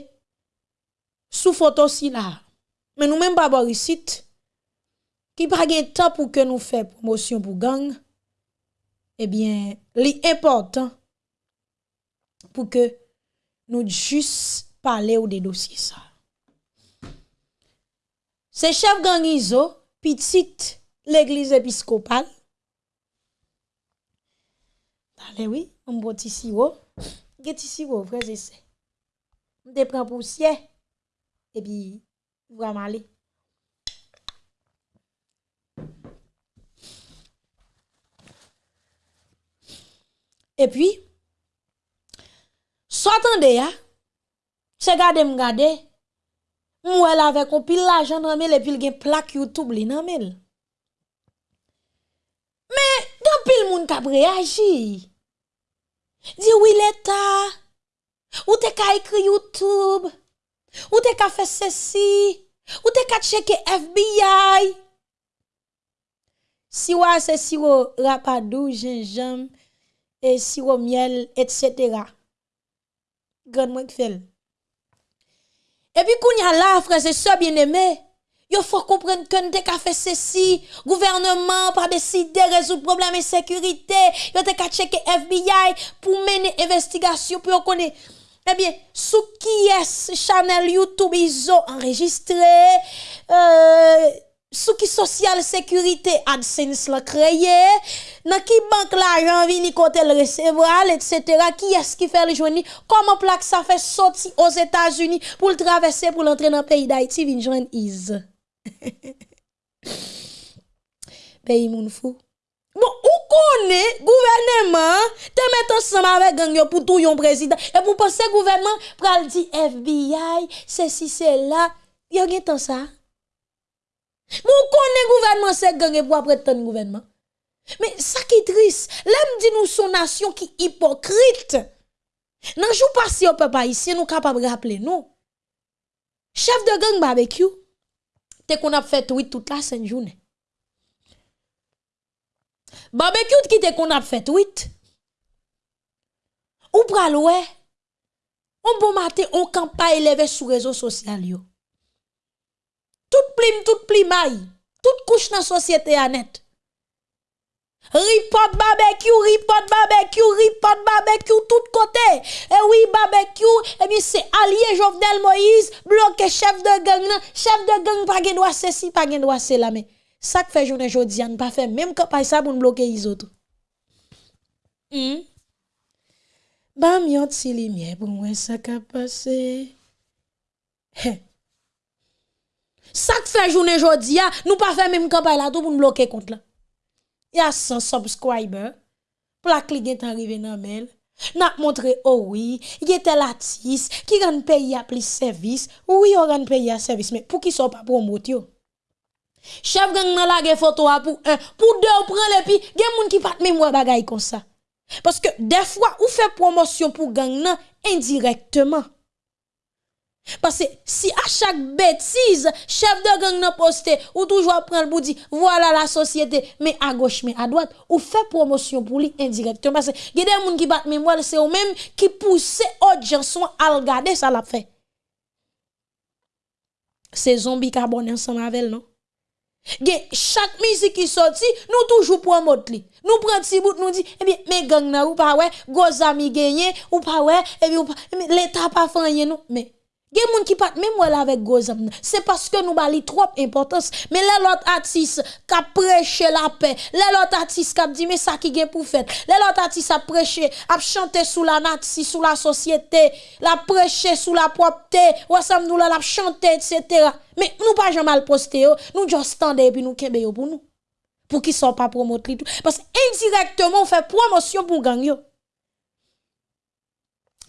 sou foto si la. Men nou men babo risit ki prage tan pou ke nou fe promosyon pou gang. Eh Ebyen, li important pou ke nou jis pale ou de dosye sa. Se chef gang Izo, pitit l'eglise episkopal. Dale oui, mboti si yo. get ici vos frères et sœurs. On te prend poussière et puis vous m'aller. Et puis s'attendez ya c'est garder me garder Mwen la vek ou pil la jan nan mel epil gen plak YouTube li nan mel. Men, dan pil moun kap reagi. Di oui l'Etat, ou te ka ekri YouTube, ou te ka fe sesi, ou te ka cheke FBI. Siwa se siro rapadou, jenjam, e siro miel, etc. Gran mwen kfel. E pi koun ya la, frese se so bien eme, Il faut comprendre que nous avons fait ceci. Gouvernement pas décidé de résoudre le problème de sécurité. Il a qu'à checker FBI pour mener investigation pour connaître. Eh bien, sous qui est channel YouTube ils ont enregistré, euh, sous qui social sécurité AdSense l'a créé, dans qui banque l'argent vini côté le recevoir, etc. Qui est-ce qui fait le joindre? Comment plaque ça fait sortir aux États-Unis pour le traverser pour l'entrer dans le pays d'Haïti. Pays moun fou. Bon, ou gouvernement te mettre ensemble avec gang pour tout yon président et pour penser gouvernement pral di FBI, ceci c'est là, yo gen tant ça. Moun connaît gouvernement c'est gang pour tant gouvernement. Mais ça qui est triste, l'aime dit nous son nation qui hypocrite. Nan jou passé au peuple haïtien nous capable rappeler nous. Chef de gang barbecue te qu'on a fait tweet toute la sainte journée. Barbecue qui te qu'on a fait tweet. Ou pral ouais. On bon matin on campagne élevé sur réseaux sociaux. Tout plim tout plimaille, toute couche dans société à. Ripot barbecue, ripot barbecue, ripot barbecue, tout kote. E eh oui, barbecue, e eh mi se alye Jovenel Moïse, bloke chef de gang nan, chef de gang pa gen do a se si, pa gen do a se la men. Sak fe jounen jodi an, pa fe, menm ka pa sa pou n bloke izotou. Hmm? Bam yon ti li mye pou mwen sa ka pase. He. Sak fe jounen jodi an, ah, nou pa fe menm ka pa la tou pou n bloke kont la. ya 100 subscribers. Plak li gen tan rive nan mel. Nak montre owi, oh gen tel atis, ki ran peyi a plis servis, ouwi yo ran peyi a servis, men pou ki so pa promot yo. Chef gang nan la gen foto a pou 1, pou 2 ou pren le pi, gen moun ki pat mè mwen bagay kon sa. Paske defwa ou fe promosyon pou gang nan indirektman. Parce que si à chaque bêtise, chef de gang n'a posté, ou toujours prendre pour dire, voilà la société, mais à gauche, mais à droite, ou fait promotion pour lui indirectement. Parce que il y a des gens qui battent mémoire, c'est eux même qui poussent autres gens à regarder ça l'a fait. C'est zombie carbone ensemble avec non? Chaque musique qui sorti, nous toujours promote li. Nous prend petit bout, nous dit, eh bien, mais gang na ou pas ouais, gros amis gagné, ou pas ouais, et bien, l'état pas fait nous. Mais, Gen moun qui pat même là avec gozam. C'est parce que nous bali trop importance. Mais les autres artistes qui prêché la paix, les autres artistes qui dit mais ça qui gen pour faire. Les autres artistes a prêché, a chanté sous la nation, sous la société, la prêché sous la propreté, ou ensemble nous la chanté etc. Mais nous pas jamais mal posté nous juste tendez et puis nous kembe pour nous. Pour qu'ils soient pas promotés tout parce que indirectement on fait promotion pour gang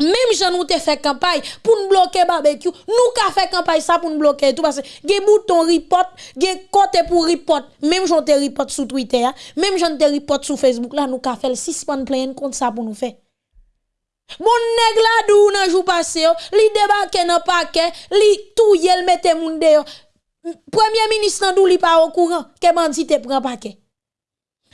Mèm jan nou te fè kampay pou nou bloke barbekyou, nou ka fè kampay sa pou nou bloke etou, parce gen bouton report, gen kote pou report, mèm jan te report sou Twitter, mèm jan te report sou Facebook, la nou ka fè l sispan pleyen kont sa pou nou fè. Moun neg la dou nan jou pase yo, li debake nan pake, li tou yel mette moun de yo, premier minis nan dou li pa au kouran, ke bandi te pren pake.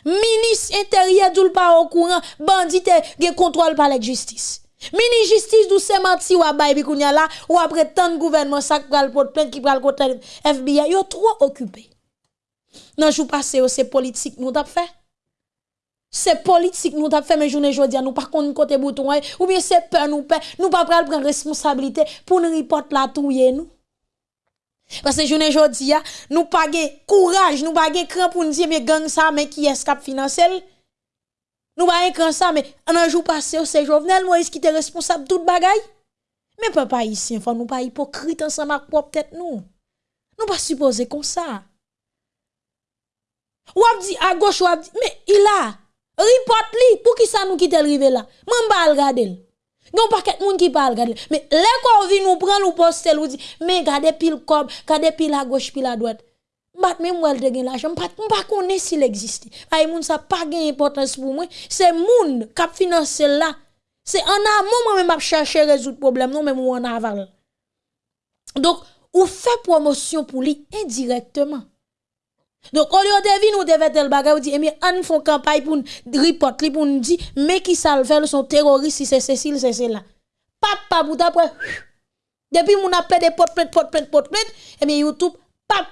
Minis interye dou li pa au kouran, bandi te gen kontrol pa la justice. Mini justice dou se menti ou bi la ou après tant gouvernement ça pral plainte qui pral côté FBI yo trop occupé. Nan jou c'est politique nous t'a fait. C'est politique nous t'a fait mais journée jodi nous pas contre côté bouton ou bien c'est peur nous peur nous pas pral prendre responsabilité pour nous report la touyer nous. Parce que journée jodi nous pas courage nous pas cran pour nous dire mais gang ça mais qui est nous pas écran ça, mais un jour passé, c'est Jovenel Moïse qui était responsable de toute bagaille. Mais papa ici, faut nous pas hypocrite ensemble avec propre tête nous. Nous pas supposer comme ça. Ou dit à gauche ou dit, mais il a Report li, pour qui ça nous quitte le rive là? M'en pas regarder. Yon paquet moun qui parle regarder. Mais les qu'on vient nous prendre ou poster ou dit mais gardez pile cob, gardez pile à gauche pile à droite. M'pat même moi te gen l'argent, m'pat m'pas connaître s'il existe. Ay moun ça pas gain importance pour moi, c'est moun qui finance là. C'est en amont moi même chercher résoudre problème non même ou en aval. Donc ou fait promotion pour lui indirectement. Donc, au lieu de venir, nous devons tel bagay, ou dit, eh bien, on fait campagne pour report, pour nous dire, mais qui ça le sont terroristes, si c'est Cécile, c'est cela. Papa, bout après, depuis mon appel de pot, pot, pot, pot, pot, pot, eh bien, YouTube, pap,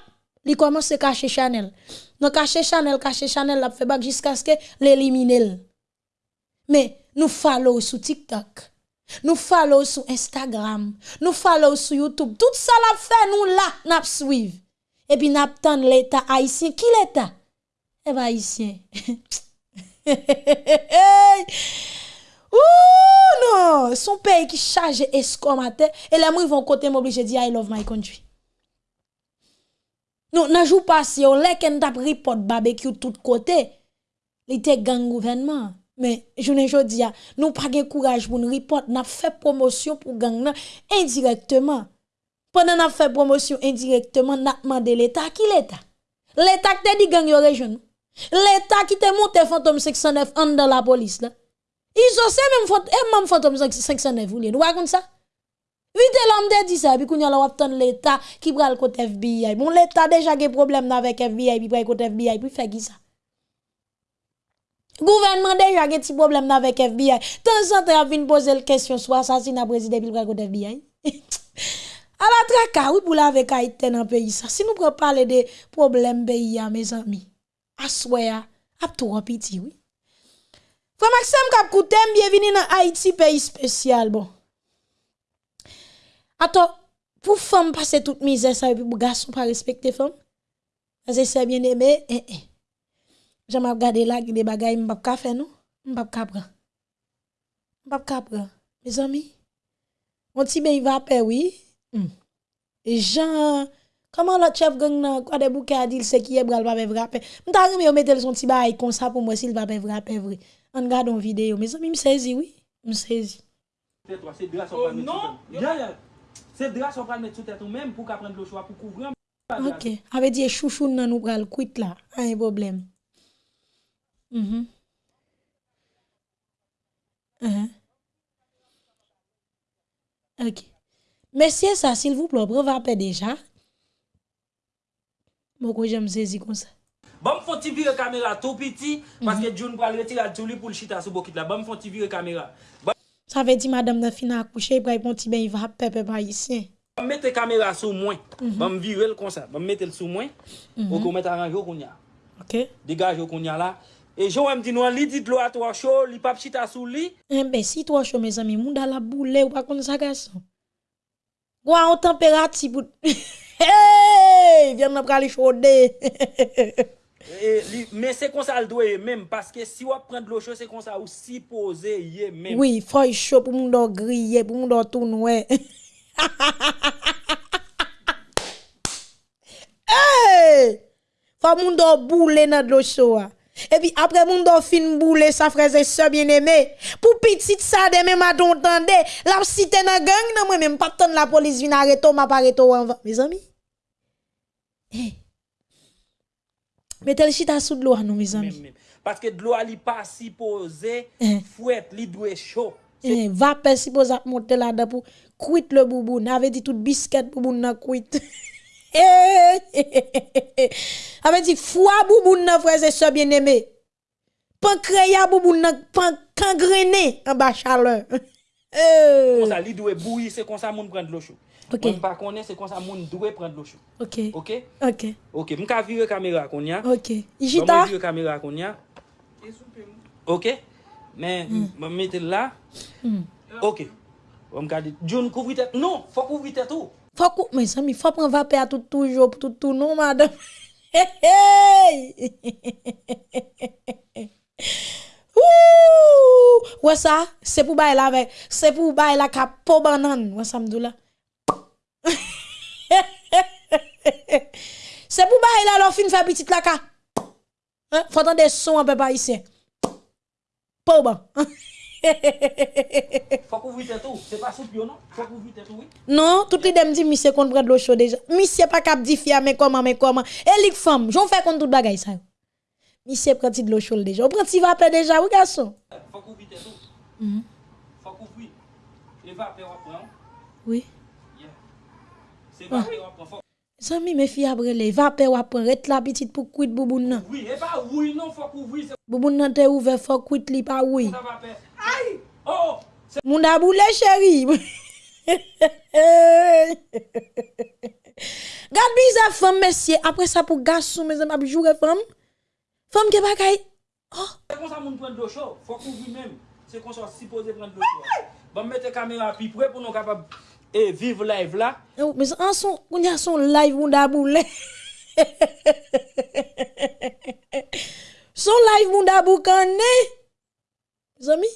li commence à cacher Chanel. Donc, cacher Chanel, cacher Chanel, la fait bac jusqu'à ce que l'élimine. Mais, nous follow sur TikTok. Nous follow sur Instagram. Nous follow sur YouTube. Tout ça la fait, nous là, n'a suivre et puis n'attend l'État haïtien. Qui l'État? Eh bien, haïtien. Ouh, non! Son pays qui charge escomate, et les gens vont côté m'obliger dire I love my country. Non, n'a joue pas si on l'a qu'un tap report barbecue tout côté. Il était gang gouvernement. Mais je ne dis pas, nous pas de courage pour nous report, n'a fait promotion pour gang indirectement. Pendant n'a fait promotion indirectement, n'a demandé l'État qui l'État? L'État qui te dit gang yo région. L'État qui te monte fantôme 609 en dans la police. Ils ont et même fantôme 609 vous Vous comme ça? Vite l'homme de dit ça, puis qu'on y a l'on l'État qui prend le côté FBI. Bon, l'État déjà a problème avec FBI, puis prend le côté FBI, puis fait qui ça? Gouvernement déjà a petit problème avec FBI. Tant en temps, vient poser la question sur assassinat président, puis prend le côté FBI. à la traka, oui, pour la avec Haïti dans le pays ça. Si nous prenons parler des problèmes pays, mes amis, à soya, à tout en pitié, oui. Frère Maxime Kapkoutem, bienvenue dans Haïti, pays spécial. Bon. Attends, pour femme passer toute misère, ça, et puis pour garçon pas respecter femme, parce que c'est bien aimé, eh, eh. J'aime regarder là, des bagailles, m'pas pas faire, non? M'pas pas prendre. M'pas pas prendre. Mes amis, on t'y ben, il va faire, oui. Mm. Et Jean, comment le chef gang nan, quoi de bouquet a dit, c'est qui est bral pas vrappé. M'ta remis mettre son petit bail comme ça pour moi s'il va pas vrappé vrai. On regarde une vidéo, mais ça me saisi oui, me saisi. C'est drap sur non, mettre sous tête ou même pour qu'apprendre le choix pour couvrir. OK, avait dit chouchou nan nous pral quitte là, un problème. -huh. OK. Monsieur, ça, s'il vous plaît, va déjà. Bon, j'aime saisir comme ça. Bon, faut virer caméra tout petit, parce que John va le retirer tout lui pour le chita sur bokit là. Bon, caméra. Ça veut dire, madame, de fin accoucher, pour un petit il va pas ici. Bon, mettez caméra sur moi. Bon, virer comme ça. Bon, mettez le sur moi. Pour qu'on mette arrangé qu'on y a. Ok. Dégage qu'on y a là. Et je me dis, non, li dit l'eau à toi chaud, li pas chita sous lui. Eh ben, si toi chaud, mes amis, moun la boule ou pas comme ça, garçon. Gwa an température pour hey, viens nous aller chauder. Men se kon sa al do ye men, paske si wap pren dlo chou, se kon sa ou si pose ye men. Oui, foy chou pou moun do griye, pou moun do toun we. hey! Foy moun do boule nan dlo chou a. E pi apre moun do fin boule sa freze se bien eme. Pou pitit sa deme ma don tende. La psite nan gang nan mwen men. Mwen pap ton la polis vin areto ma pareto anvan. Me zami. Eh. Mettez le chita sous de l'eau nous mes amis. Parce que de l'eau ali pas si posé, eh. fouette li doit chaud. Eh, va pas si posé monter là-dedans pour quitte le boubou, n'avait dit tout biscuit pour na quitte. Avait dit foi bouboun nan frère et sœur bien-aimé. Pancréas bouboun nan pan kangrené en bas chaleur. Comme ça li doit bouillir, c'est comme ça moun prendre l'eau chaude. Okay. Mwen pa konen se kon sa moun dwe pren lo chou. Ok. Ok? Ok. Ok, mwen ka vire kamera kon ya. Ok. Ijita? Mwen vire kamera kon ya. Ok? Men, hmm. mwen mm. mette la. Mm. Ok. Mwen ka di, John kouvri tet. Non, fò kouvri tet ou. Fò kouvri, men sami, fò pren vapè a tout toujou, tout tou nou, madame. Hey, hey! Ouh! Wè sa, se pou bay la, se pou bay la ka po banan. Wè sa mdou la. c'est pour bailler là, leur fin fait petite la ka. Hein? Faut entendre des sons un peu pas ici. Pas bon. Faut couvrir tête tout. C'est pas soupe yo, non? Tout, oui. Non, tout les dem dit monsieur qu'on prend de l'eau chaude déjà. Monsieur pas cap di mais comment mais comment? Et lik femme, j'en fais contre tout bagay ça. Monsieur prend de l'eau chaude déjà. On prend ti vapeur déjà, oui garçon. Faut couvrir tête tout. Faut couvrir. Et vapeur on prend. Oui. Yeah. C'est vapeur on prend. Faut- Zami mes filles après les vapeur ou prend ret la petite pour quit bouboun nan. Oui, et pas oui, non, faut couvrir. C'est Bouboun nan te ouvert faut quit li pas oui. ça. Aïe! Oh, oh! C'est Moun a boule chéri. Gade bizarre femme monsieur après ça pour garçon mes amis jouer femme. Femme qui bagay. Oh, comme ça, moun prend de l'eau chaude. Faut couvrir même. C'est qu'on soit supposé prendre de l'eau chaude. Bon, mettre caméra puis près pour nous capables et vive live là. Mais en son, on y a son live moun a boule. son live moun a boucané. Mes amis,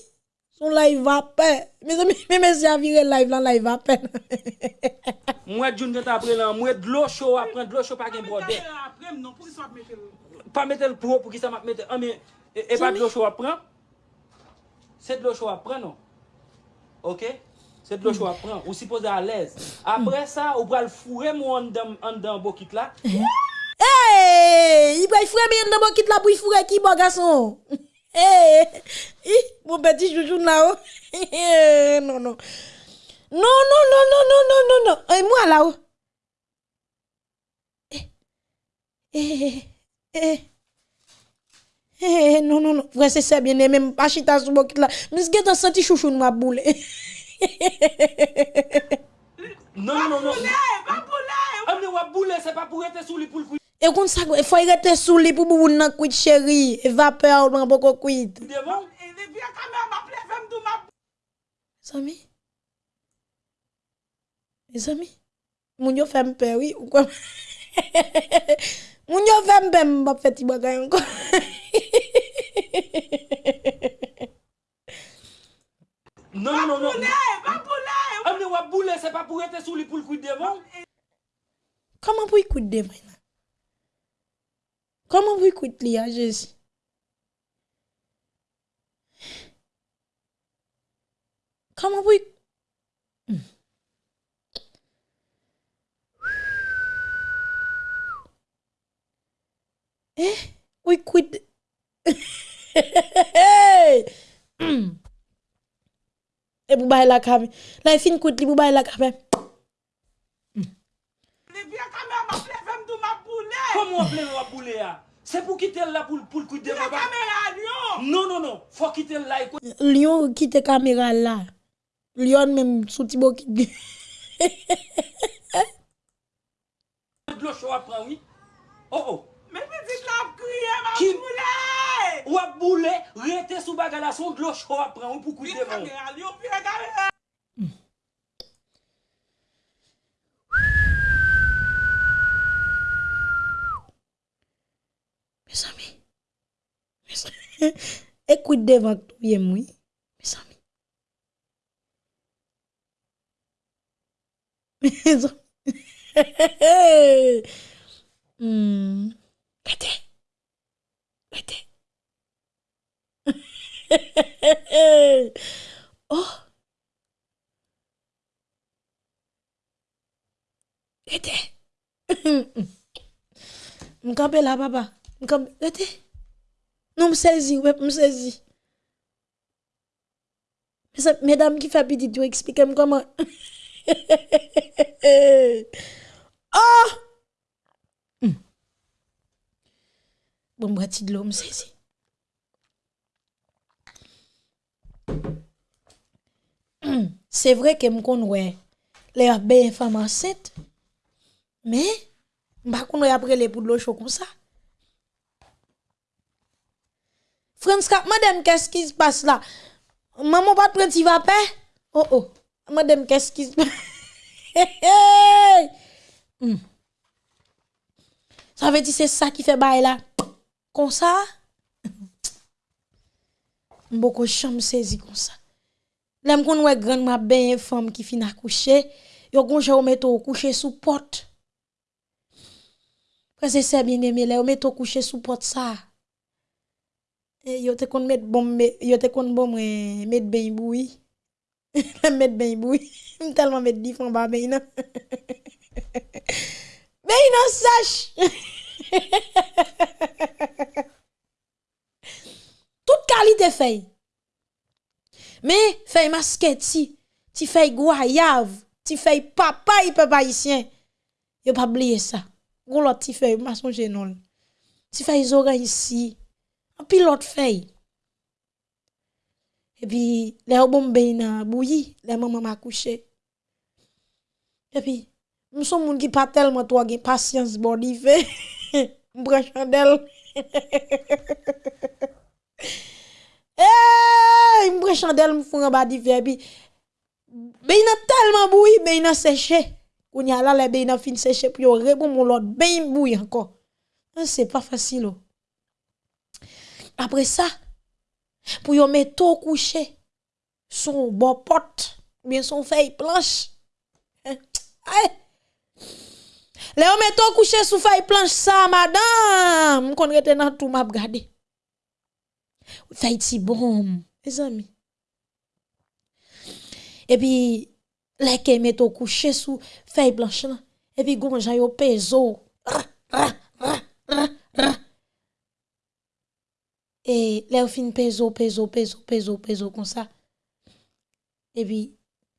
son live va peine. Mes amis, mais si a viré live là, live va peine. Moi d'une tête après là, moi de l'eau chaud après de l'eau chaud pas qu'un brodé. Après non, pour qui ça mettre pas mettre le pro pour qui ça m'a mettre ah mais et e pas de l'eau chaud après. C'est de l'eau chaud après non. OK Se dlo chwa pran, ou si pose alèz. Apre sa, ou pral fure mou an dan bokit la. Hey! I pral fure mou an dan bokit la pou y fure ki bo gason. Hey! Mou beti chouchoun la ou. Non, non. Non, non, non, non, non, non, non, non. E mwa la ou. Eh, eh, eh, non, non, non. Vre se se bien, e men pa chita sou bokit la. Mis gen tan santi chouchoun mwa boule. Eh, eh. Non, non, non, non. Pa boule, pa boule. Amne boule, se pa pou rete sou li pou l'kwit. E kon sa, e fwa rete sou li pou bou nan kwit chéri. E vape ou nan poko kwit. Bon? Devon? E depi a kame an ma ple fem dou ma... Zami? Zami? Moun yo fem pe, oui? Ou kwa? Moun yo fem pe mbap feti bagay anko. Non, non, non. Pa boule, pa boule. Amne wap boule, se pa pou ete sou li pou l kout devan. Koman pou y kout devan nan? Koman pou y kout li a, Jezi? Koman pou y... Hmm. Eh, ou y kout... Hehehe! Hmm. E pou bay la kame. La e fin kout li pou bay la kame. Le biye kame a ma pleve mdou ma boule. Komo a pleve a boule ya? Se pou kite l la pou l koute baba? La kamera lion! Non, non, non. Fò kite l la e koute. Lion kite kamera la. Lion menm sou ti bo kite. Dlo chou apren, oui? Oh, oh. Men mi dit la Ki wap boule, rete sou baga la son glo chou ap pran ou pou koute van. Mm. Mes ami, mes ami, e koute devan touye mwi, mes ami. Mes ami, hmm. kate. pété. oh! Pété! M'kampe là, papa. M'kampe, pété. Non, m'saisi, ouais, m'saisi. Mesdames qui fait petit, tu expliquez-moi comment. oh! Bon, de m'saisi. Hmm. C'est vrai que m'kon ouais, les bien femmes enceintes, mais kon ouais après les pour de chaud comme ça. France madame, qu'est-ce qui se passe là? Maman pas de prendre vapeur? Oh oh, madame, qu'est-ce qui se passe? Hmm. Ça veut dire c'est ça qui fait bail là. Comme ça? Beaucoup chambre saisi comme ça. L'aime qu'on ouais grande ma ben femme qui fin accoucher, yo gonja ou metto coucher sous porte. Parce que c'est bien aimé là, ou metto coucher sous porte ça. E, yo te kon met bom, yo te kon bom eh, met boui. met ben boui. M telman met an ba ben nan. ben nan sach. Tout qualité feuille. Mais feuille masqué ti, ti feuille goyave, ti feuille papa y papa haïtien. Yo pas oublier ça. Gon l'autre ti feuille ma songe non. Ti feuille oreilles ici. Un pilote feuille. Et puis les bon ben nan m'a couché. Et puis nous sommes moun qui pas tellement toi gen patience bon di fait. M'prend chandelle. Eh, m'prend chandelle m'fou en bas di fait puis ben nan tellement bouilli, ben nan séché. Kounya la le ben nan fin séché puis yo rebon mon l'autre ben bouilli encore. Ah, C'est pas facile. oh. Après ça, pour yon mettre au coucher, son bon pote, ou bien son feuille planche. Hein? Le yon mettre au coucher sous feuille planche ça, madame, qu'on rete dans tout m'a regardé. Feuille ti bon, mes amis. Et puis, les qui mettent au coucher sous feuille blanche là, et puis gonjan yo peso. Et là, fin peso, peso, peso, peso, peso, comme ça. Et puis,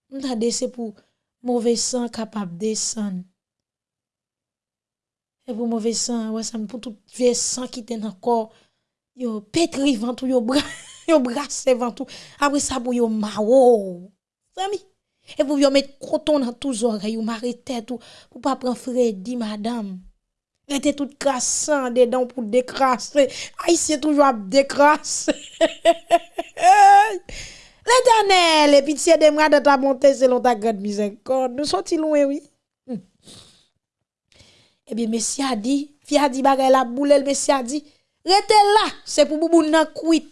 m'tade c'est pour mauvais sang capable de descendre. Et pour mauvais sang, ouais, ça me pour tout vieux sang qui était corps. Yo pétri ventou, yo bras, yo brassé ventou. Après ça, pour yo mao. Sami. Et pour yo mettre coton dans tous oreilles, yo marrer tête ou pour pas prendre Freddy, madame. était tout crassant dedans pour décrasser. Haïtien toujours à décrasser. L'éternel, et pitié de moi de ta bonté selon ta grande miséricorde. Nous sommes loin, oui? Eh bien, Messie a dit, fi a dit bagay la boule, le Messie a dit, rete là, c'est pour boubou nan kuit.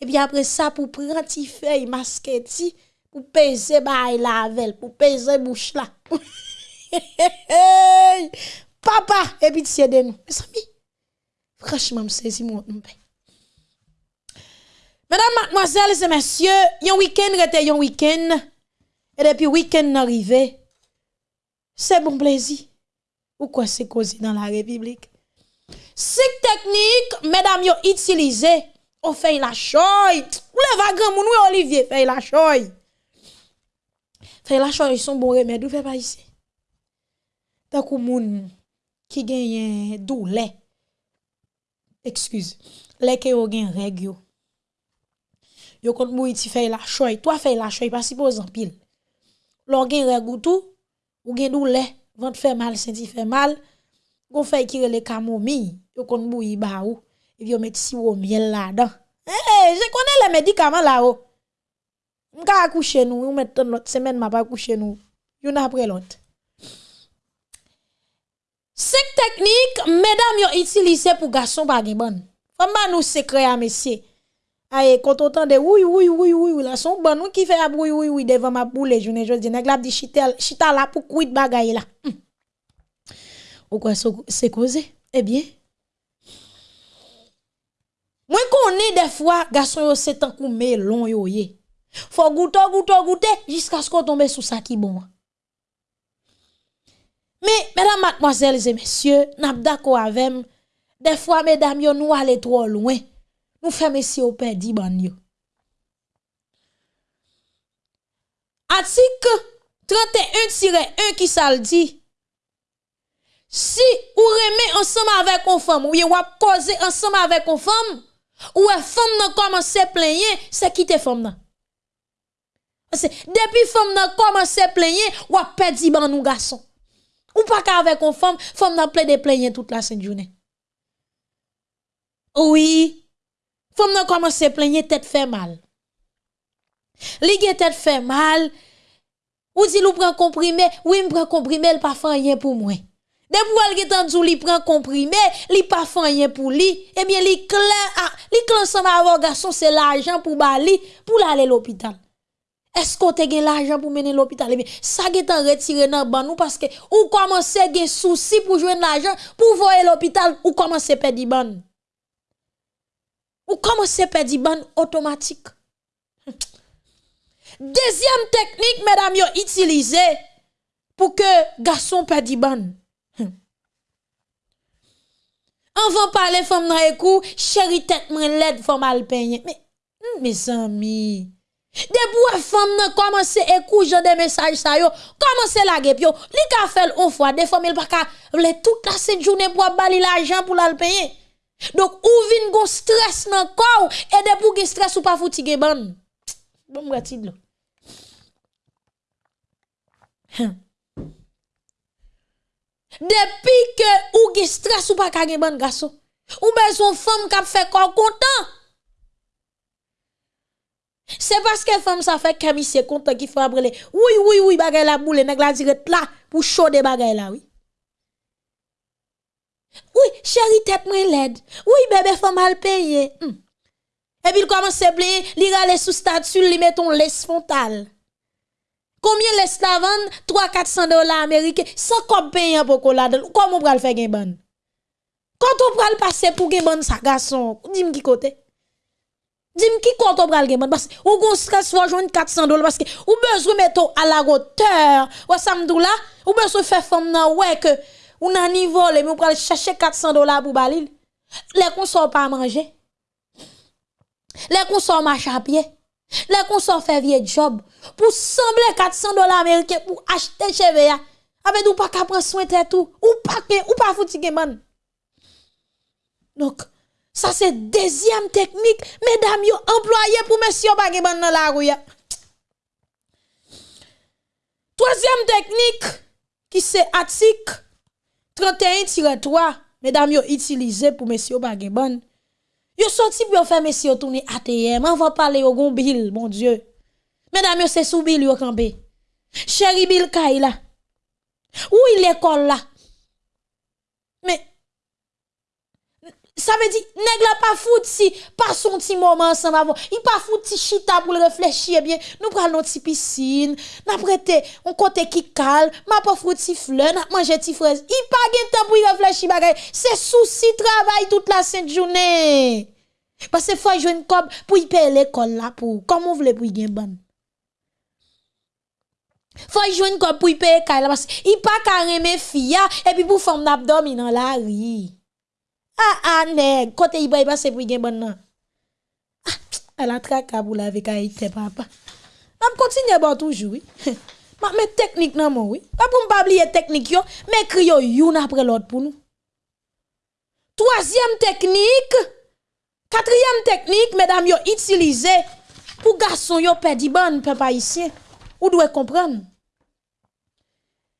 Et puis après ça, pour prendre ti feuille masqué ti, pour peser bay la vel, pour peser bouche là. Papa, et pitié de nous. Mes amis, franchement, me saisi mon. Mesdames, mademoiselles et messieurs, yon week-end rete yon week-end. Et depuis week-end arrivé, c'est bon plaisir. Ou quoi c'est causé dans la République? Sik technique, mesdames, yo utilisé, on fait la choy. Ou le vagrant moun ou e Olivier, fait la choy. Fait la choy, ils sont bon remède, ou fait pas ici. Tant que moun qui gagne douleur, excuse, les qui ont gen règle yo Yo kont mou iti fey la choy, toi fey la choy, pas si pose en pile. Lò gen regou tout, ou gen doule, vent fait mal, senti fait mal, gon fè kirele camomille, yo kon bou yi ba ou, e yo met si ou miel là-dedans. Eh, Hey, je connais les médicaments là-haut. M'ka accoucher nous, ou mettre l'autre semaine m'a pas accoucher nous. Yon après l'autre. Cinq techniques mesdames yon utilisé pour garçon pas gen bon. Femme ba nous secret à messieurs. Aye, quand on de oui, oui, oui, oui, oui, là, son bon, nous qui fait oui, oui, oui, devant ma boule, je ne dis, nèg la dit chita, pour kuit bagay là. Hmm. Ou quoi, c'est causé? Eh bien, moi connais des fois, garçon c'est un coup melon yo ye. Faut goûter, goûter, goûter, jusqu'à ce qu'on tombe sous ça qui bon. Mais, mesdames, mademoiselles et messieurs, n'a m, des fois, mesdames, yo nous aller trop loin. Nou fè mesye ou pè di ban yo. Atik 31-1 ki sal di, si ou remè ansama avè kon fèm, ou ye wap koze ansama avè kon fèm, ou e fèm nan komanse plenye, se ki te fèm nan. Ase, depi fèm nan komanse plenye, wap pè di ban nou gason. Ou pa ka avè kon fèm, fèm nan ple de plenye tout la sen jounen. Ouwi, femme n'a commencé à plaigner, tête fait mal. Li tête fait mal, ou dit ou prend comprimé, oui, me prend comprimé, elle pas fait rien pour moi. Depuis elle gen tandou li prend comprimé, li pas fait rien pour lui, eh bien li clair ah, li clair ensemble avec garçon c'est l'argent pour bali pour l'aller l'hôpital. Est-ce qu'on te gen l'argent pour mener l'hôpital? Eh bien, ça gen tan retiré dans ban nous parce que ou commence gen souci pour joindre l'argent pour voir l'hôpital ou commence perdre ban. Ou commencez perdre ban automatique? Deuxième technique, mesdames, yo utilisé pour que garçon perdre ban. Va parler femme dans écou, chérie tête laide femme al peigner. Mais mes amis, depuis femme nan commence écouter des messages ça yo, commence la guep yo, li ka fait une fois des femmes il pas ka vle toute la cette journée pour bali l'argent pour la payer. Dok ou vin go stres nan kou, e de pou ge stres ou pa fouti ge ban. Bon mwati dlo. Hmm. Depi ke ou ge stres ou pa kage ban gaso, ou bezon fom kap fe kou kontan. Se paske fom sa fe kemisye kontan ki fabre le, woui woui woui bagay la boule, neg la diret la, pou chode bagay la woui. Oui, chérie tête moi laide. Oui bébé faut mal payer. Hmm. Et puis il commence à plaindre, il rale sous statut, il met ton laisse frontale. Combien laisse la vendre? 3 400 dollars américains sans comme payer pour qu'on la Comment on va le faire gain bon? Quand on va le passer pour gain bon ça garçon, dis-moi qui côté? Dis-moi qui compte pral gen parce que ou gon stress faut joindre 400 dollars parce que ou besoin mettre à la hauteur. Ou ça là, ou besoin faire femme nan ouais que ou nan niveau mais ou pral chercher 400 dollars pour balil. Les qu'on sort pas manger. Les qu'on sort marche à pied. Les qu'on sort faire vieux job pour sembler 400 dollars américains pour acheter cheveux avec ou pas qu'à prendre soin de tout ou pas ou pas fouti gen man. Donc ça, c'est deuxième technique. Mesdames, yo employé pour monsieur bagay ban dans la rue. Troisième technique, qui c'est article 31-3, mesdames, yo utilisé pour monsieur bagay ban. Yo sorti pour faire monsieur tourner ATM. On va parler au gon bill, mon Dieu. Mesdames, yo c'est sous bill yo campé. Chéri bill Kaila. Où il l'école là? Ça veut dire, nèg la pas foutu si, pas son petit moment ensemble avant. Il pas foutu chita pour le réfléchir, eh bien, nous prenons notre petite piscine, n'a prêté on côté qui calme, m'a pas foutu fleur, n'a manger petite fraise. Il pas gen temps pour y réfléchir bagay. C'est souci travail toute la sainte journée. Parce que faut jouer une cob pour y payer l'école là pour, comment vous voulez pour y gagner bonne. Faut jouer une cob pour y payer là parce qu'il pas carrément fille et puis pour femme d'abdomen dans la rue. Ah, ah, nèg, côté il va passer pour gen bon. Ah, elle a traka pour la avec Haïti, papa. On continue bon toujours. Ma met technique nan mon, oui. Pas pour pas oublier technique yo, mais crio youn après l'autre pour nous. Troisième technique, quatrième technique, mesdames, yo utilisé pour garçon yo perdre bon papa ici. Ou doit comprendre.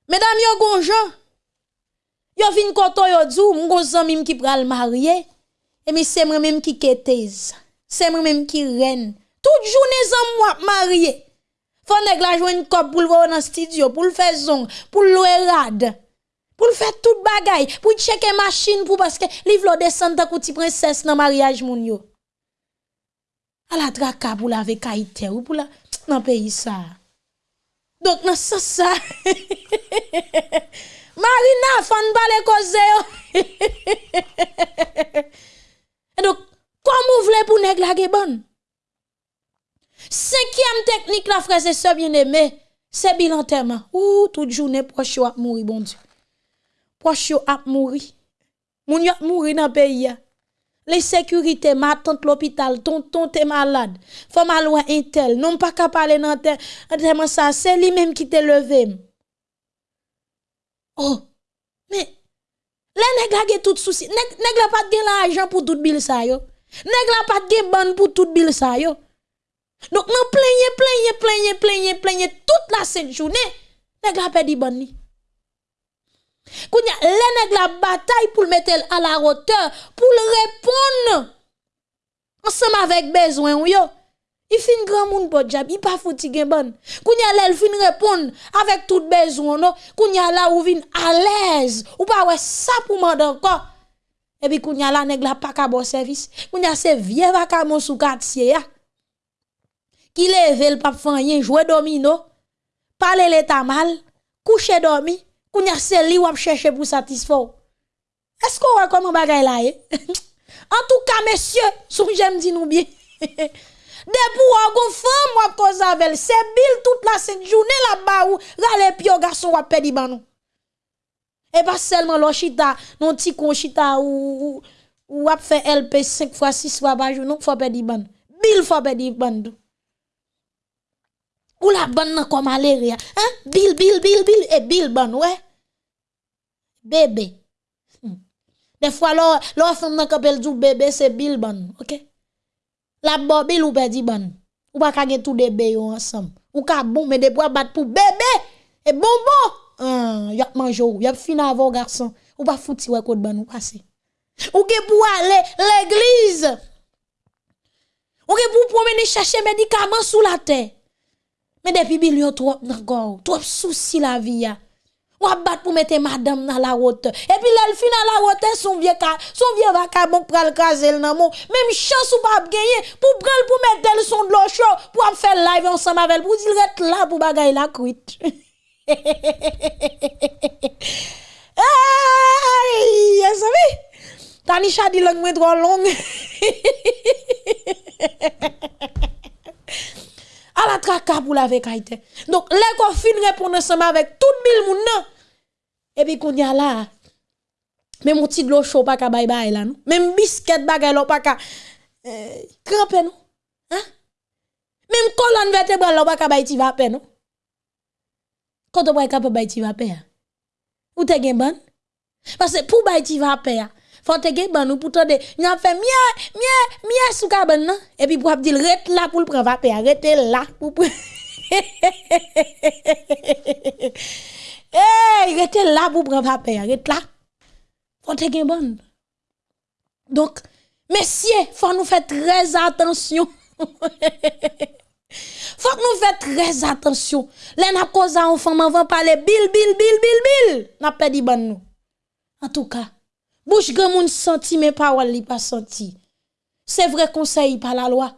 Mesdames, yo gonjan, Yo vin koto yo djou, mwen go zan mim ki pral marye, e mi se mwen mim ki ketez, se mwen mim ki ren. Tout jounen zan mwen marye. Fò neg la jwen kop pou l'vo nan studio, pou l'fè zong, pou l'louè rad, pou l'fè tout bagay, pou l'cheke machin pou paske li vlo desen ta kouti prinses nan mariage moun yo. A la draka pou la ve kaitè ou pou la nan peyi sa. Donk nan sa sa. Marina, fan parler cause Et donc, comment vous voulez pour nèg la bonne? Cinquième technique, la frère et sœurs bien-aimés, c'est bilan terme. Ouh, toute journée, proche a mourir, bon Dieu. Proche a mourir. Moun yo mourir dans le pays. Les sécurités, ma tante l'hôpital, tonton t'es malade. Faut mal un tel. Non pas qu'à parler dans tel. ça, c'est lui même qui te levé. Oh, mais, les nèg la tout souci. Nèg, nèg la pas gen l'argent pour tout bil sa yo. Nèg la pas gen ban pour tout bil sa yo. Donc, nous plaignez, plaignez, plaignez, plaignez, plaignez toute la sainte journée. Nèg la pas di ban ni. Kounya, les nèg la bataille pour le mettre à la hauteur, pour le répondre. Ensemble avec besoin yo. I fin gran moun pot jab, i pa foti gen ban. Koun ya lèl fin repon, avèk tout bezon nou, koun ya la ou vin alèz, ou pa wè sa pou mandan kon. Ebi koun ya la neg la pa ka bon servis, koun ya se vie vaka moun sou katsye ya. Ki leve l pap fanyen, jwe domino, pale lè ta mal, kouche domi, koun ya se li wap chèche pou satisfò. Esko wè koman bagay la ye? en tout ka mesye, sou jem di nou bie. De pou an gon femme wap cause avec c'est Bill toute la cette journée là-bas ou rale pio garçon wap pedi ban nou. Pas seulement lo chita, non ti kon chita ou ou wap fait LP 5 fois 6 fois par jour, non faut pedi ban. Bill faut pedi ban. Ou la ban nan comme malaria. Hein? Bill, Bill, Bill, Bill, et Bill ban, ouais. Bébé. Hmm. Des fois, l'on, l'on femme nan kapel du bébé, c'est Bill ban, ok? La bo Bill ou pedi ban. Ou pas kage tout des bébés ensemble. Ou ka bon, mais des bois bat pour bébé. Et bonbon. Hein, y a mangé ou, y a avant garçon. Ou pas fouti ouais code ban ou passé. Ou ke pour aller l'église. Ou ke pour promener chercher médicaments sous la terre. Mais depuis Bill yo trop encore, trop souci la vie. Ou a bat pour mettre madame dans la route. Et puis l'elle fin dans la route, son vieux ka, son vieux vacabon pral kazel nan mon. Même chance ou pas gagner pour prendre pour mettre elle son de l'eau chaud pour faire live ensemble avec elle pour dire là pour bagay la cuite. Ay, vous savez? Tanisha dit langue trop longue. à la traka pour la vekaite. Donc, les qu'on fin répondre ensemble avec tout moun nan. Et puis, qu'on y a là, même mon petit de l'eau chaud pas ka bye bye là? Même biscuit bagay là pas ka, euh, cramper, non? Hein? Même colonne vertébrale là pas bay ti va non? Quand on va capable ti va Ou te gen? Parce que pour ti va faut te gen ban ou pour tande a fait mien mien mien sou ka ban nan et puis pour dire rete là pour le prendre va payer rete là pour Eh, rete là pour prendre va payer rete là. Faut te gen ban donc messieurs faut nous faire très attention. Faut nous fassions très attention. Les n'a cause enfant avant parler bil bil bil bil bil n'a pas dit ban nous. En tout cas Bouche grand moun senti, mais parole li pas senti. C'est vrai conseil par la loi,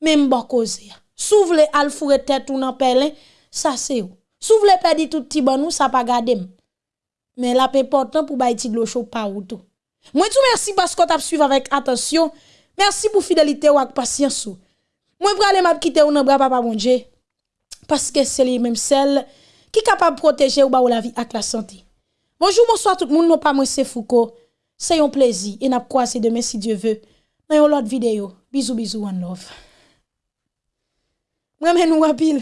même bon cause. Souvle al foure tête ou nan pelin, ça c'est ou. Souvle perdre tout petit bon ou ça pas garder. Mais la important pour baïti de l'eau chaud pas ou tout. Moi tout merci parce que t'as suivi avec attention. Merci pour fidélité ou ak patience ou. Moi pralé m'a quitter ou nan bras papa bon Dieu parce que c'est les mêmes celles qui capable protéger ou ba ou la vie ak la santé. Bonjour, bonsoir tout le monde, non pas moi c'est Foucault. C'est un plaisir. Et n'a pas c'est demain si Dieu veut. Dans une autre vidéo. Bisous, bisous, one love. Mwen men nou apil.